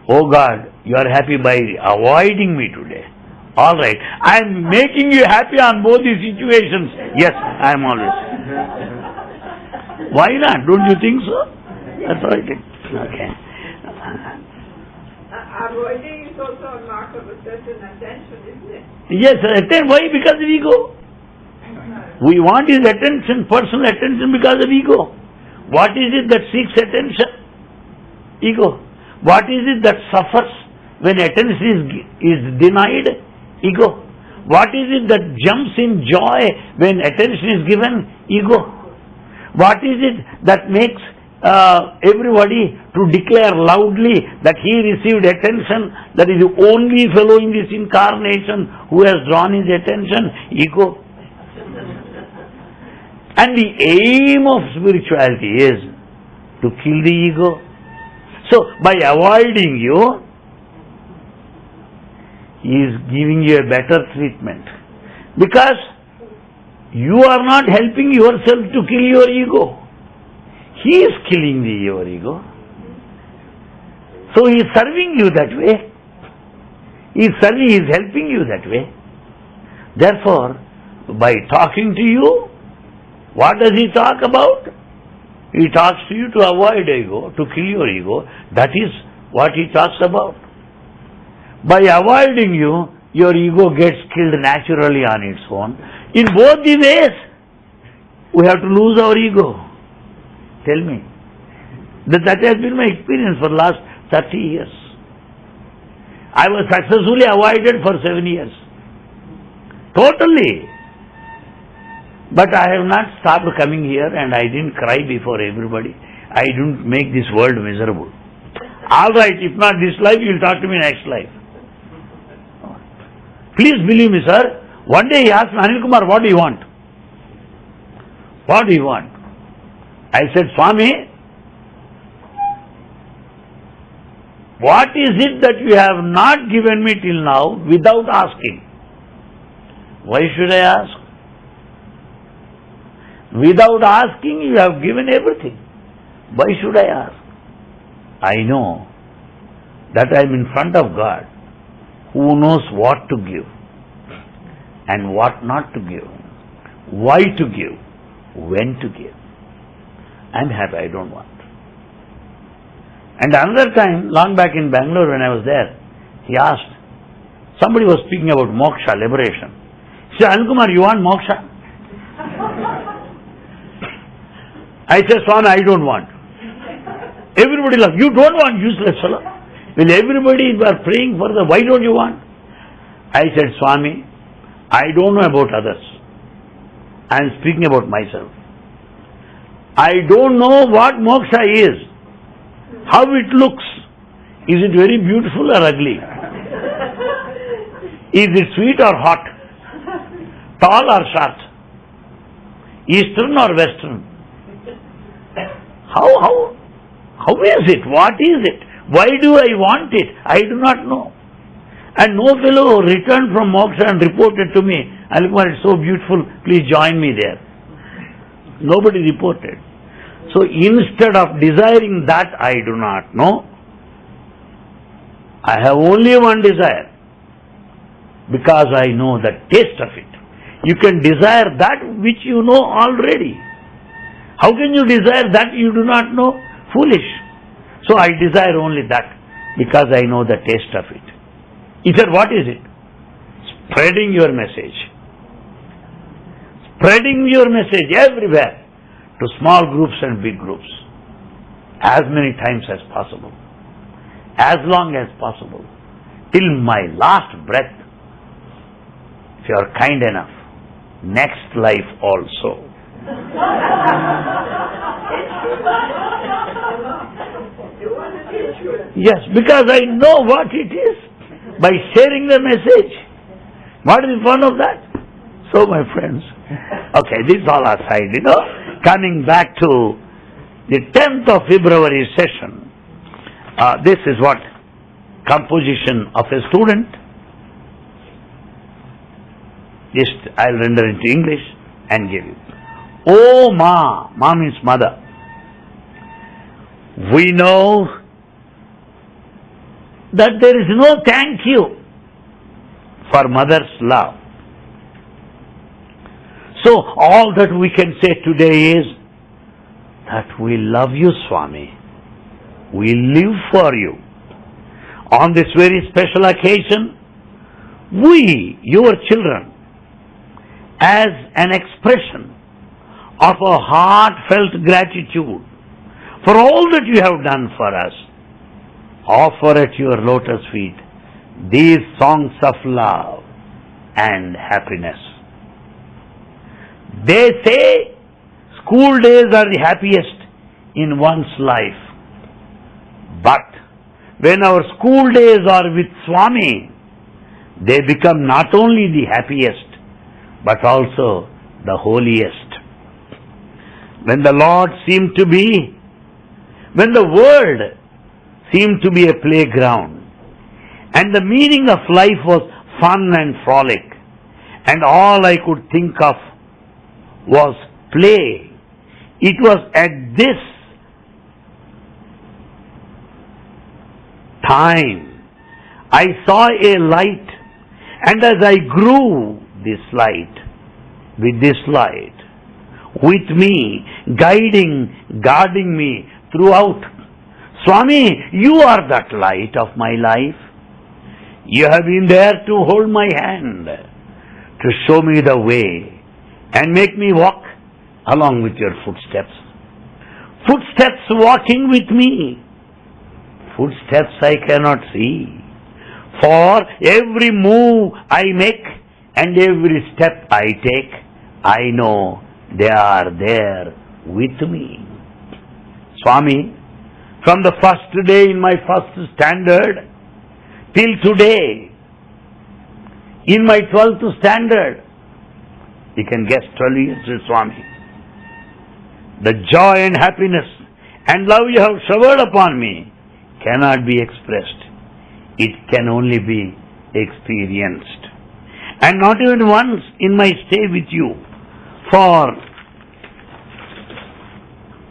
Oh God, you are happy by avoiding me today. All right, I am making you happy on both these situations. Yes, I am always. Why not? Don't you think so? That's right. Okay. Avoiding is also a mark of a certain attention, isn't it? Yes, atten- why? Because of ego. We want his attention, personal attention because of ego. What is it that seeks attention? Ego. What is it that suffers when attention is, is denied? Ego. What is it that jumps in joy when attention is given? Ego. What is it that makes uh, everybody to declare loudly that he received attention, that is the only fellow in this incarnation who has drawn his attention? Ego. And the aim of spirituality is to kill the ego. So, by avoiding you, he is giving you a better treatment. Because you are not helping yourself to kill your ego. He is killing the, your ego. So he is serving you that way. He is serving, he is helping you that way. Therefore, by talking to you, what does he talk about? He talks to you to avoid ego, to kill your ego. That is what he talks about. By avoiding you, your ego gets killed naturally on its own. In both the ways, we have to lose our ego. Tell me. That, that has been my experience for the last 30 years. I was successfully avoided for seven years. Totally. But I have not stopped coming here and I didn't cry before everybody. I didn't make this world miserable. All right, if not this life, you will talk to me next life. Please believe me, sir. One day he asked me, Anil Kumar, what do you want? What do you want? I said, Swami, what is it that you have not given me till now without asking? Why should I ask? Without asking, you have given everything. Why should I ask? I know that I am in front of God who knows what to give and what not to give, why to give, when to give. I am happy, I don't want. And another time, long back in Bangalore when I was there, he asked, somebody was speaking about moksha, liberation. He said, Anil you want moksha? I said, Swami, I don't want. Everybody laughed. You don't want useless fellow. Will everybody were praying for the, why don't you want? I said, Swami, I don't know about others. I am speaking about myself. I don't know what moksha is, how it looks. Is it very beautiful or ugly? Is it sweet or hot? Tall or short? Eastern or western? How, how, how is it? What is it? Why do I want it? I do not know. And no fellow returned from moksha and reported to me, Anil Kumar, it's so beautiful, please join me there. Nobody reported. So instead of desiring that I do not know, I have only one desire because I know the taste of it. You can desire that which you know already. How can you desire that you do not know? Foolish. So I desire only that because I know the taste of it. He said, what is it? Spreading your message. Spreading your message everywhere to small groups and big groups as many times as possible, as long as possible, till my last breath, if you are kind enough, next life also. Yes, because I know what it is by sharing the message. What is the fun of that? So, my friends, okay, this is all aside, you know, coming back to the 10th of February session, uh, this is what composition of a student. Just I'll render into English and give you. Oh Ma, Ma means mother. We know that there is no thank you for mother's love. So all that we can say today is that we love you, Swami. We live for you. On this very special occasion, we, your children, as an expression of a heartfelt gratitude for all that you have done for us, offer at your lotus feet these songs of love and happiness. They say school days are the happiest in one's life. But when our school days are with Swami, they become not only the happiest, but also the holiest. When the Lord seemed to be, when the world seemed to be a playground, and the meaning of life was fun and frolic, and all I could think of was play. It was at this time I saw a light, and as I grew this light, with this light, with me, guiding, guarding me throughout. Swami, you are that light of my life. You have been there to hold my hand, to show me the way, and make me walk along with your footsteps. Footsteps walking with me. Footsteps I cannot see. For every move I make and every step I take, I know they are there with me. Swami, from the first day in my first standard till today, in my twelfth standard, you can guess 12 years with Swami. The joy and happiness and love you have showered upon me cannot be expressed. It can only be experienced. And not even once in my stay with you for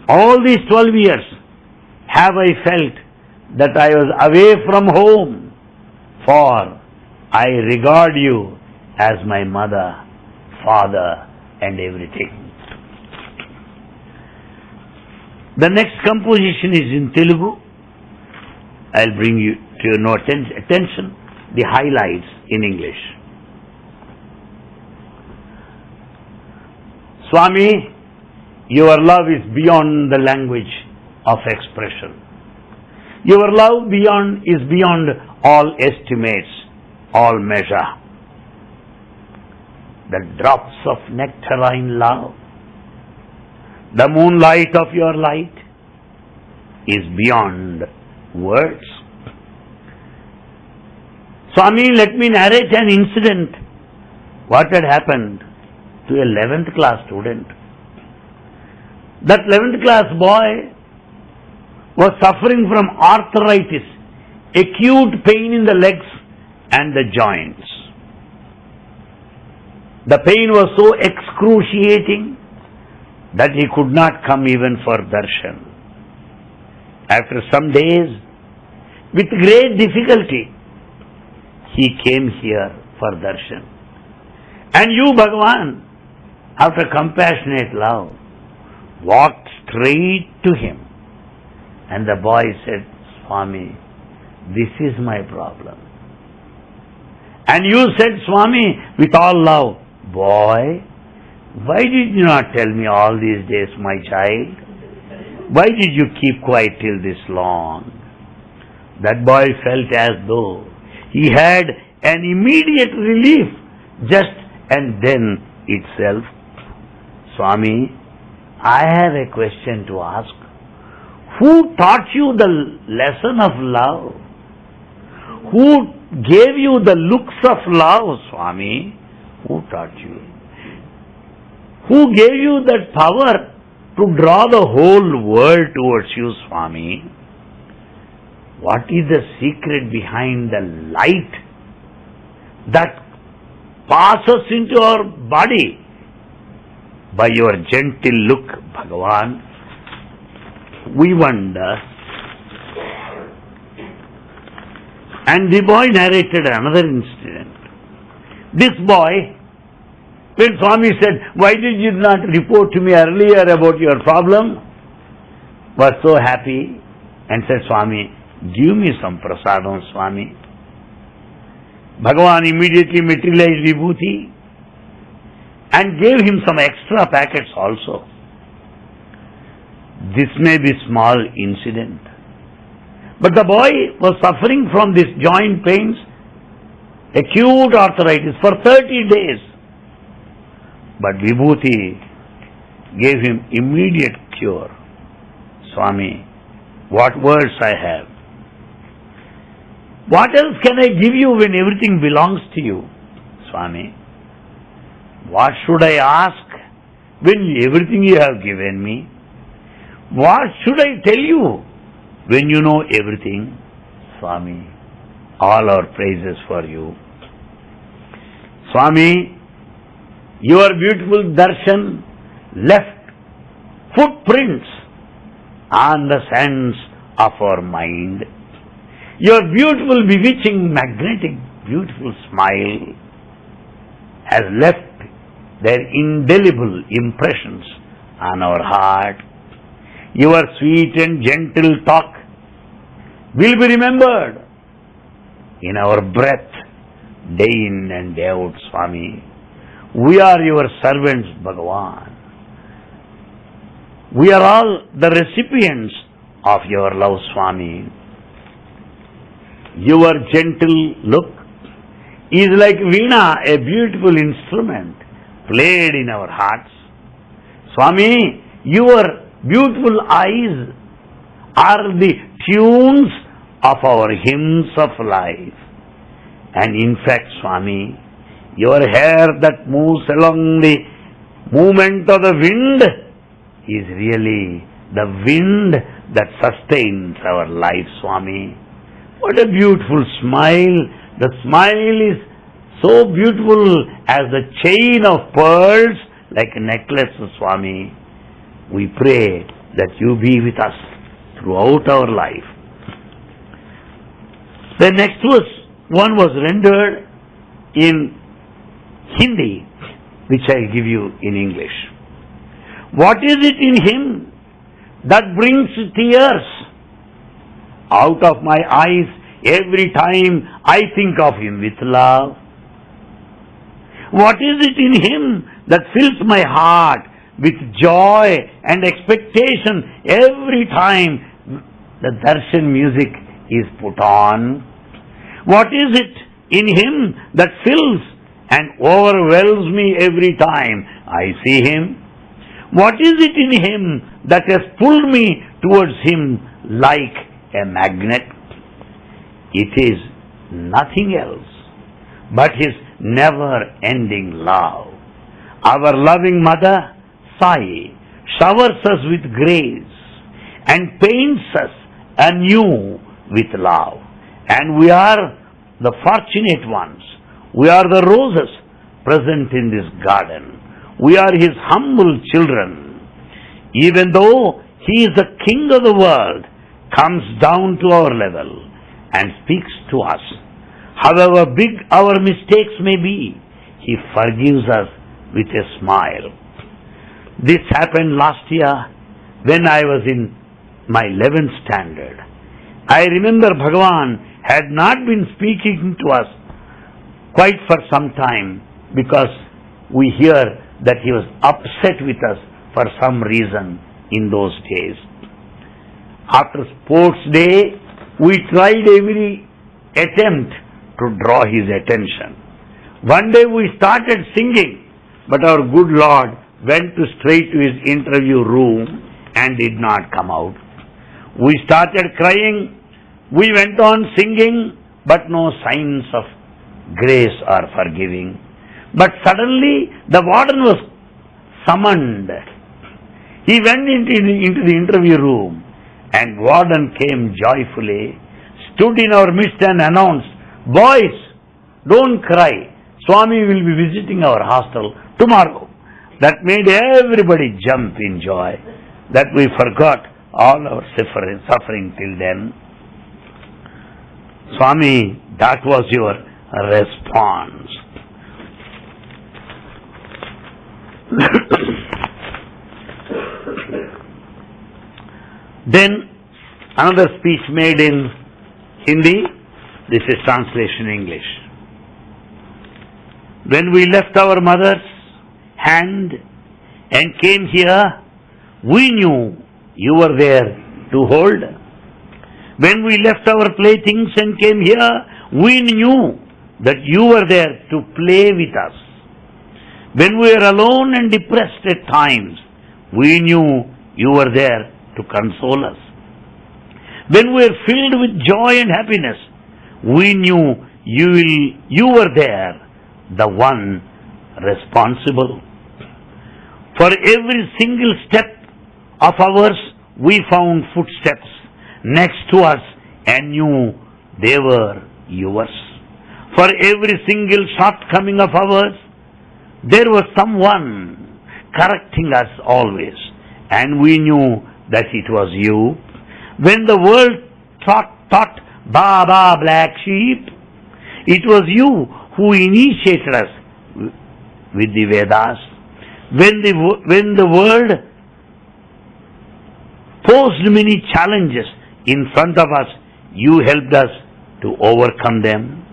all these 12 years have I felt that I was away from home, for I regard you as my mother, father, and everything. The next composition is in Telugu. I'll bring you to your no atten- attention the highlights in English. Swami, your love is beyond the language of expression. Your love beyond is beyond all estimates, all measure. The drops of nectarine love, the moonlight of your light is beyond words. Swami, let me narrate an incident. What had happened to a 11th class student? That 11th class boy was suffering from arthritis, acute pain in the legs and the joints. The pain was so excruciating that he could not come even for darshan. After some days, with great difficulty, he came here for darshan. And you, Bhagavan, after compassionate love, walked straight to him. And the boy said, Swami, this is my problem. And you said, Swami, with all love, boy, why did you not tell me all these days, my child? Why did you keep quiet till this long? That boy felt as though he had an immediate relief just and then itself. Swami, I have a question to ask. Who taught you the lesson of love? Who gave you the looks of love, Swami? Who taught you? Who gave you that power to draw the whole world towards you, Swami? What is the secret behind the light that passes into our body by your gentle look, Bhagavan? We wonder. And the boy narrated another incident. This boy, when Swami said, Why did you not report to me earlier about your problem? was so happy and said, Swami, give me some prasadam, Swami. Bhagavan immediately materialized Vibhuti and gave him some extra packets also. This may be small incident. But the boy was suffering from this joint pains, acute arthritis for 30 days. But Vibhuti gave him immediate cure. Swami, what words I have. What else can I give you when everything belongs to you, Swami? What should I ask when everything you have given me? What should I tell you when you know everything? Swami, all our praises for you. Swami, your beautiful darshan left footprints on the sands of our mind. Your beautiful, bewitching, magnetic, beautiful smile has left their indelible impressions on our heart. Your sweet and gentle talk will be remembered in our breath day in and day out, Swami. We are your servants, Bhagavan. We are all the recipients of your love, Swami. Your gentle look is like Veena, a beautiful instrument played in our hearts. Swami, your beautiful eyes are the tunes of our hymns of life. And in fact, Swami, your hair that moves along the movement of the wind is really the wind that sustains our life, Swami. What a beautiful smile. The smile is so beautiful as the chain of pearls like a necklace, Swami. We pray that you be with us throughout our life. The next was, one was rendered in Hindi, which I'll give you in English. What is it in him that brings tears out of my eyes every time I think of him with love? What is it in him that fills my heart with joy and expectation every time the darshan music is put on? What is it in him that fills and overwhelms me every time I see him? What is it in him that has pulled me towards him like a magnet? It is nothing else but his never ending love. Our loving mother, Sai, showers us with grace and paints us anew with love. And we are the fortunate ones. We are the roses present in this garden. We are his humble children. Even though he is the king of the world, comes down to our level and speaks to us. However big our mistakes may be, he forgives us with a smile. This happened last year when I was in my 11th standard. I remember Bhagavan had not been speaking to us quite for some time because we hear that he was upset with us for some reason in those days. After sports day, we tried every attempt to draw his attention. One day we started singing, but our good Lord went to straight to his interview room and did not come out. We started crying, we went on singing, but no signs of grace or forgiving. But suddenly the warden was summoned. He went into the, into the interview room and warden came joyfully, stood in our midst and announced, Boys, don't cry. Swami will be visiting our hostel tomorrow. That made everybody jump in joy that we forgot all our suffering, suffering till then. Swami, that was your response. then another speech made in Hindi, this is translation English. When we left our mother's hand and came here, we knew you were there to hold. When we left our playthings and came here, we knew that you were there to play with us. When we were alone and depressed at times, we knew you were there to console us. When we were filled with joy and happiness, we knew you, will, you were there, the one responsible. For every single step of ours, we found footsteps next to us and knew they were yours. For every single shortcoming of ours, there was someone correcting us always, and we knew that it was you. When the world thought, thought Baba black sheep, it was you who initiated us with the Vedas. When the, when the world posed many challenges in front of us, you helped us to overcome them.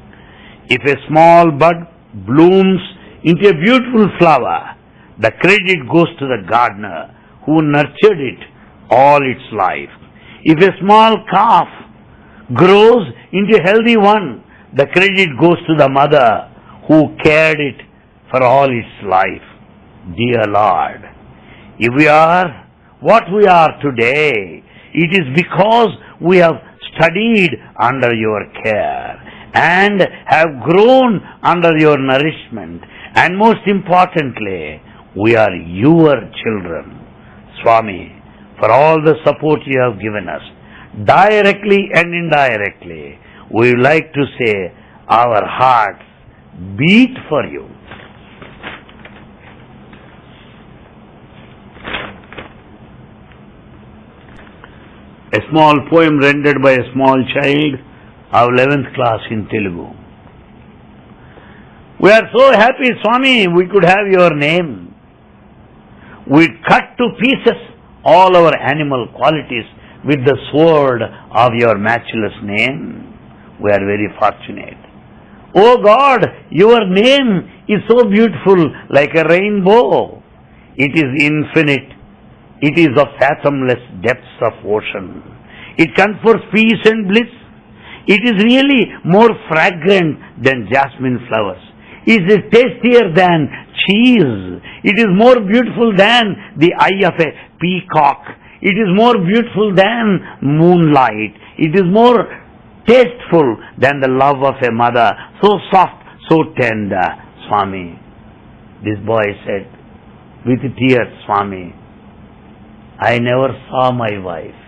If a small bud blooms into a beautiful flower, the credit goes to the gardener who nurtured it all its life. If a small calf grows into a healthy one, the credit goes to the mother who cared it for all its life. Dear Lord, if we are what we are today, it is because we have studied under your care and have grown under your nourishment. And most importantly, we are your children. Swami, for all the support you have given us, directly and indirectly, we like to say our hearts beat for you. A small poem rendered by a small child of 11th class in Telugu. We are so happy, Swami, we could have your name. We cut to pieces all our animal qualities with the sword of your matchless name. We are very fortunate. Oh God, your name is so beautiful like a rainbow. It is infinite. It is of fathomless depths of ocean. It confers peace and bliss. It is really more fragrant than jasmine flowers. It is tastier than cheese. It is more beautiful than the eye of a peacock. It is more beautiful than moonlight. It is more tasteful than the love of a mother. So soft, so tender, Swami. This boy said with tears, Swami, I never saw my wife.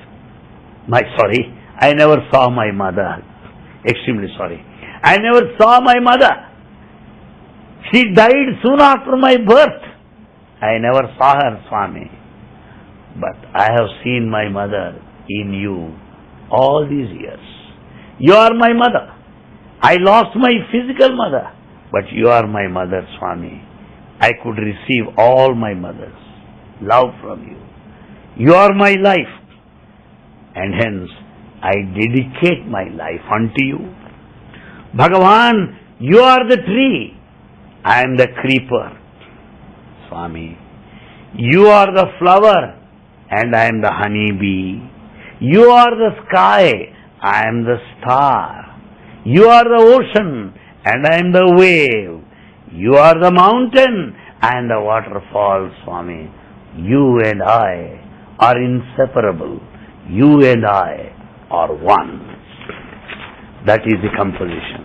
My, sorry, I never saw my mother. Extremely sorry. I never saw my mother. She died soon after my birth. I never saw her, Swami. But I have seen my mother in you all these years. You are my mother. I lost my physical mother, but you are my mother, Swami. I could receive all my mother's love from you. You are my life, and hence I dedicate my life unto you. Bhagavan, you are the tree, I am the creeper. Swami, you are the flower, and I am the honey bee. You are the sky, I am the star. You are the ocean, and I am the wave. You are the mountain, and the waterfall, Swami. You and I are inseparable. You and I are one. That is the composition.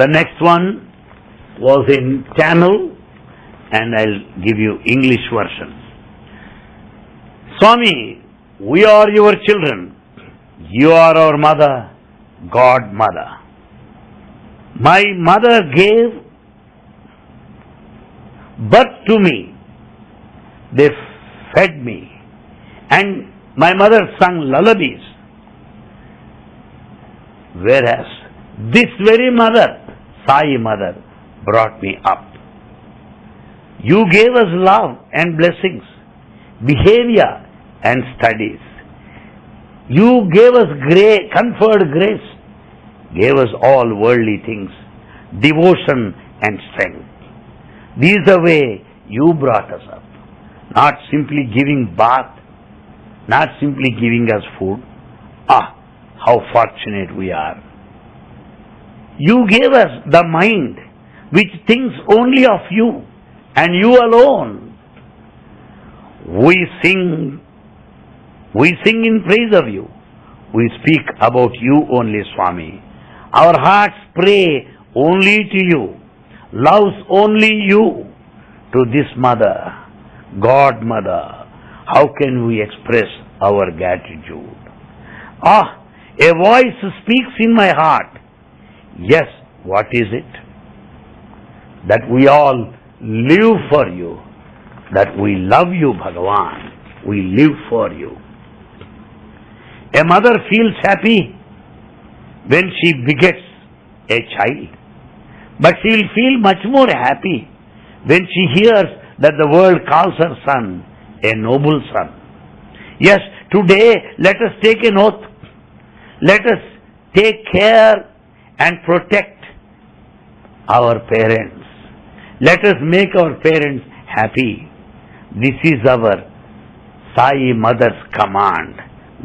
The next one was in Tamil, and I'll give you English version. Swami, we are your children. You are our mother, God mother. My mother gave birth to me. They fed me. And my mother sung lullabies. Whereas this very mother, Sai mother, brought me up. You gave us love and blessings, behavior and studies. You gave us grace, conferred grace, gave us all worldly things, devotion and strength. This is the way you brought us up. Not simply giving bath, not simply giving us food. Ah, how fortunate we are. You gave us the mind which thinks only of you and you alone. We sing, we sing in praise of you. We speak about you only, Swami. Our hearts pray only to you, loves only you. To this mother, God mother, how can we express our gratitude? Ah, a voice speaks in my heart. Yes, what is it? That we all live for you, that we love you, Bhagavan. We live for you. A mother feels happy when she begets a child, but she will feel much more happy when she hears that the world calls her son a noble son. Yes, today let us take an oath. Let us take care and protect our parents. Let us make our parents happy. This is our Sai Mother's command,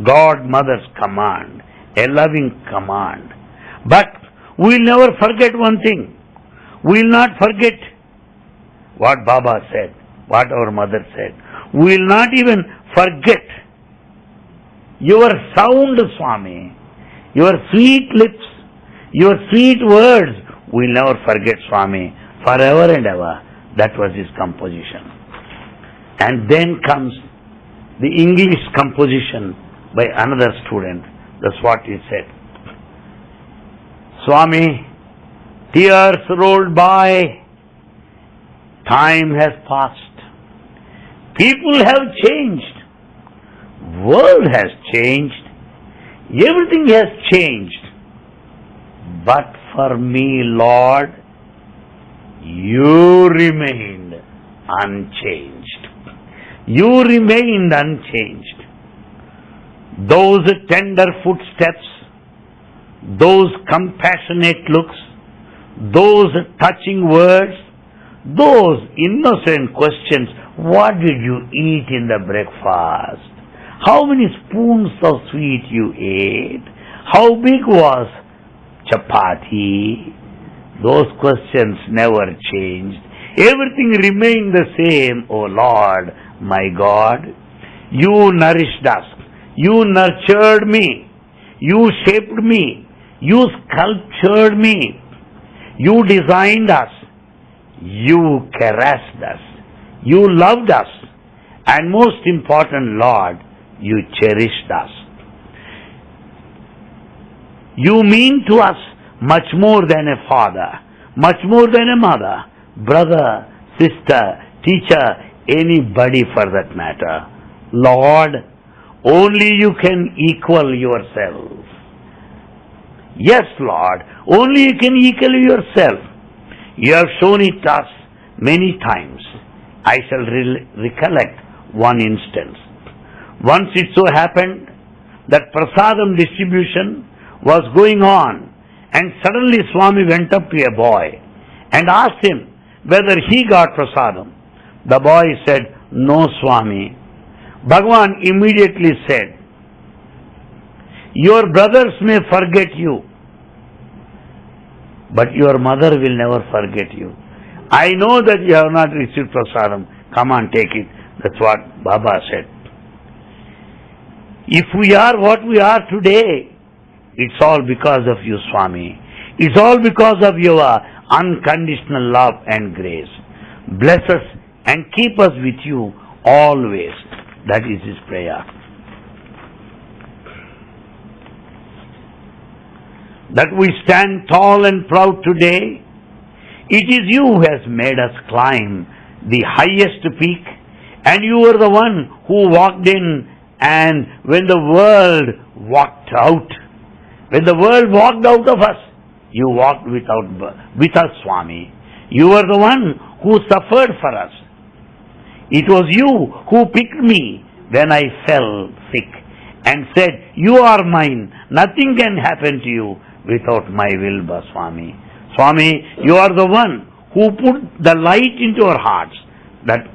God Mother's command, a loving command. But we'll never forget one thing. We'll not forget what Baba said, what our mother said. We'll not even forget your sound, Swami, your sweet lips, your sweet words. We'll never forget, Swami, forever and ever. That was his composition. And then comes the English composition by another student. That's what he said. Swami, tears rolled by, time has passed. People have changed. World has changed. Everything has changed. But for me, Lord, you remained unchanged. You remained unchanged. Those tender footsteps, those compassionate looks, those touching words, those innocent questions, what did you eat in the breakfast? How many spoons of sweet you ate? How big was chapati? Those questions never changed. Everything remained the same, O Lord, my God. You nourished us. You nurtured me. You shaped me. You sculptured me. You designed us. You caressed us. You loved us. And most important, Lord, you cherished us. You mean to us much more than a father, much more than a mother, brother, sister, teacher, anybody for that matter. Lord, only you can equal yourself. Yes, Lord, only you can equal yourself. You have shown it us many times. I shall re- recollect one instance. Once it so happened that prasadam distribution was going on and suddenly Swami went up to a boy and asked him whether he got prasadam. The boy said, No, Swami. Bhagwan immediately said, Your brothers may forget you, but your mother will never forget you. I know that you have not received prasadam. Come on, take it. That's what Baba said. If we are what we are today, it's all because of you, Swami. It's all because of your unconditional love and grace. Bless us and keep us with you always. That is his prayer. That we stand tall and proud today, it is you who has made us climb the highest peak, and you were the one who walked in, and when the world walked out, when the world walked out of us, you walked without, with us, Swami. You were the one who suffered for us. It was you who picked me when I fell sick and said, You are mine. Nothing can happen to you without my will, Swami. Swami, you are the one who put the light into our hearts that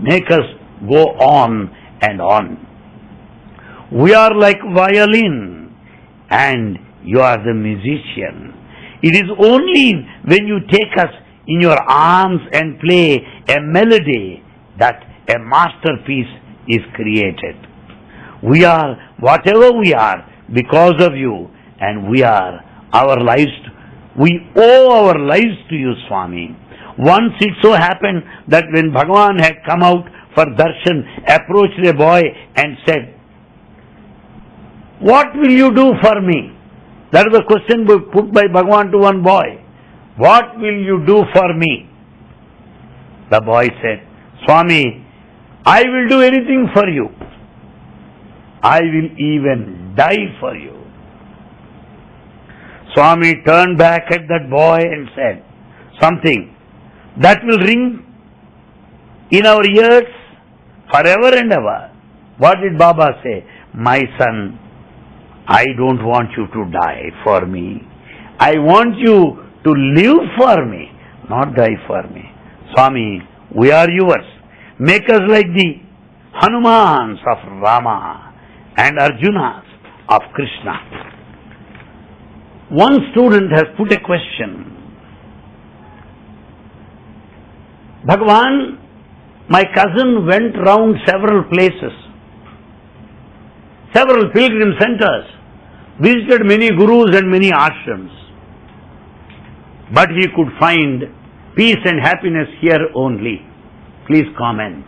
make us go on and on. We are like violin and you are the musician. It is only when you take us in your arms and play a melody that a masterpiece is created. We are whatever we are because of you and we are our lives, we owe our lives to you, Swami. Once it so happened that when Bhagavan had come out for darshan, approached a boy and said, What will you do for me? That is the question put by Bhagavan to one boy. What will you do for me? The boy said, Swami, I will do anything for you. I will even die for you. Swami turned back at that boy and said something that will ring in our ears forever and ever. What did Baba say? My son, I don't want you to die for me. I want you to live for me, not die for me. Swami, we are yours. Make us like the Hanumans of Rama and Arjunas of Krishna. One student has put a question. Bhagwan, my cousin went round several places, several pilgrim centers, visited many gurus and many ashrams, but he could find peace and happiness here only. Please comment.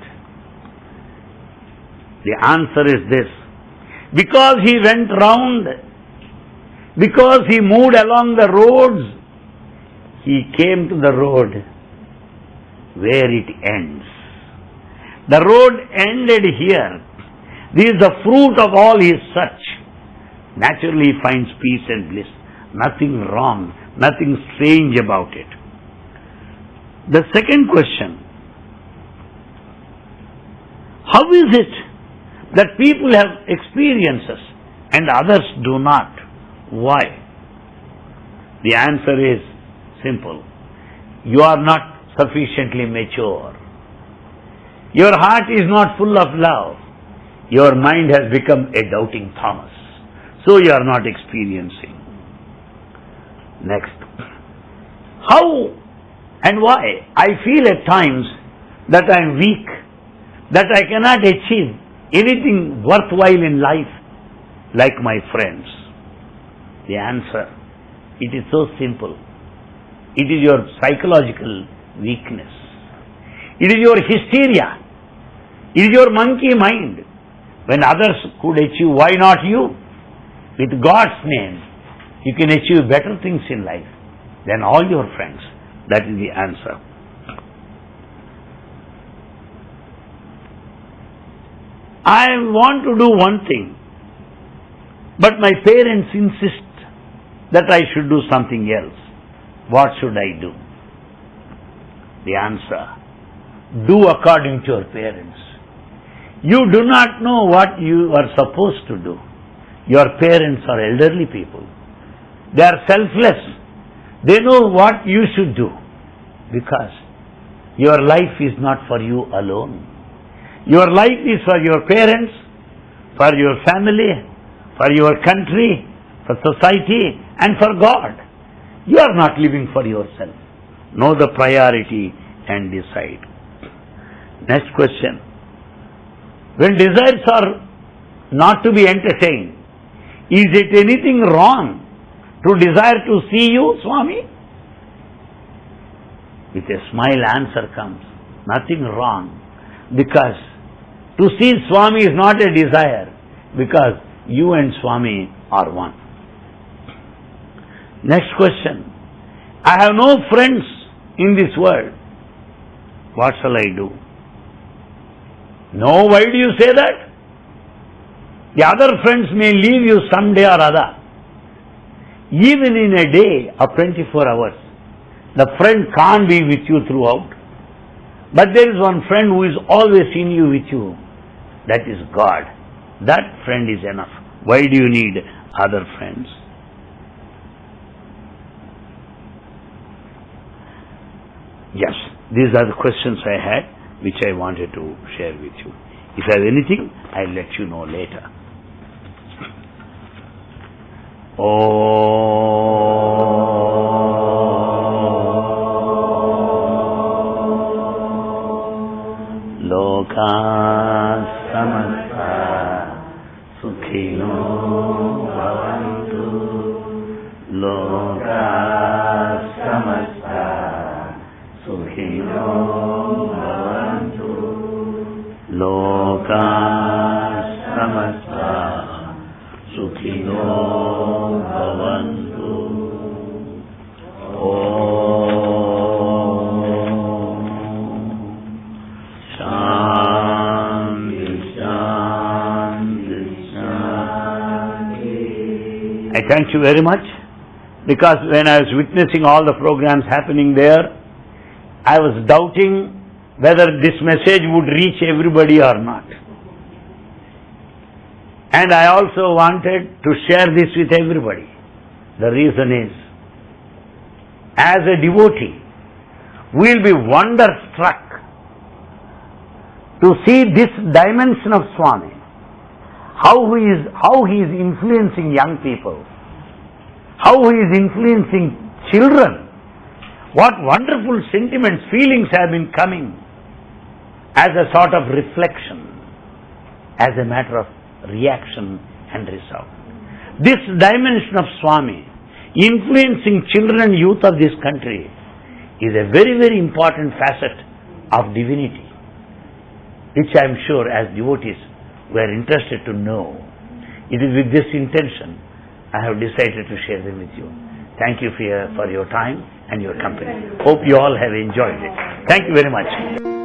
The answer is this. Because he went round, because he moved along the roads, he came to the road where it ends. The road ended here. This is the fruit of all his search. naturally he finds peace and bliss. Nothing wrong, nothing strange about it. The second question How is it that people have experiences and others do not? Why? The answer is simple. You are not sufficiently mature. Your heart is not full of love. Your mind has become a doubting Thomas. So you are not experiencing. Next. How and why I feel at times that I am weak, that I cannot achieve anything worthwhile in life like my friends. The answer, it is so simple. It is your psychological weakness. It is your hysteria. It is your monkey mind. When others could achieve, why not you? With God's name, you can achieve better things in life than all your friends. That is the answer. I want to do one thing, but my parents insist that I should do something else. What should I do? The answer do according to your parents. You do not know what you are supposed to do. Your parents are elderly people. They are selfless. They know what you should do because your life is not for you alone. Your life is for your parents, for your family, for your country, for society, and for God. You are not living for yourself. Know the priority and decide. Next question. When desires are not to be entertained, is it anything wrong to desire to see you, Swami? With a smile, answer comes. Nothing wrong. Because to see Swami is not a desire, because you and Swami are one. Next question. I have no friends in this world. What shall I do? No, why do you say that? The other friends may leave you someday or other. Even in a day of 24 hours, the friend can't be with you throughout. But there is one friend who is always in you with you. That is God. That friend is enough. Why do you need other friends? Yes, these are the questions I had which I wanted to share with you. If I have anything, I'll let you know later. Oh. time. Thank you very much because when I was witnessing all the programs happening there, I was doubting whether this message would reach everybody or not. And I also wanted to share this with everybody. The reason is, as a devotee, we will be wonderstruck to see this dimension of Swami, how he is, how he is influencing young people, how he is influencing children, what wonderful sentiments, feelings have been coming as a sort of reflection, as a matter of reaction and result. This dimension of Swami, influencing children and youth of this country, is a very, very important facet of divinity, which I am sure as devotees we are interested to know. It is with this intention I have decided to share them with you. Thank you for your, for your time and your company. Hope you all have enjoyed it. Thank you very much.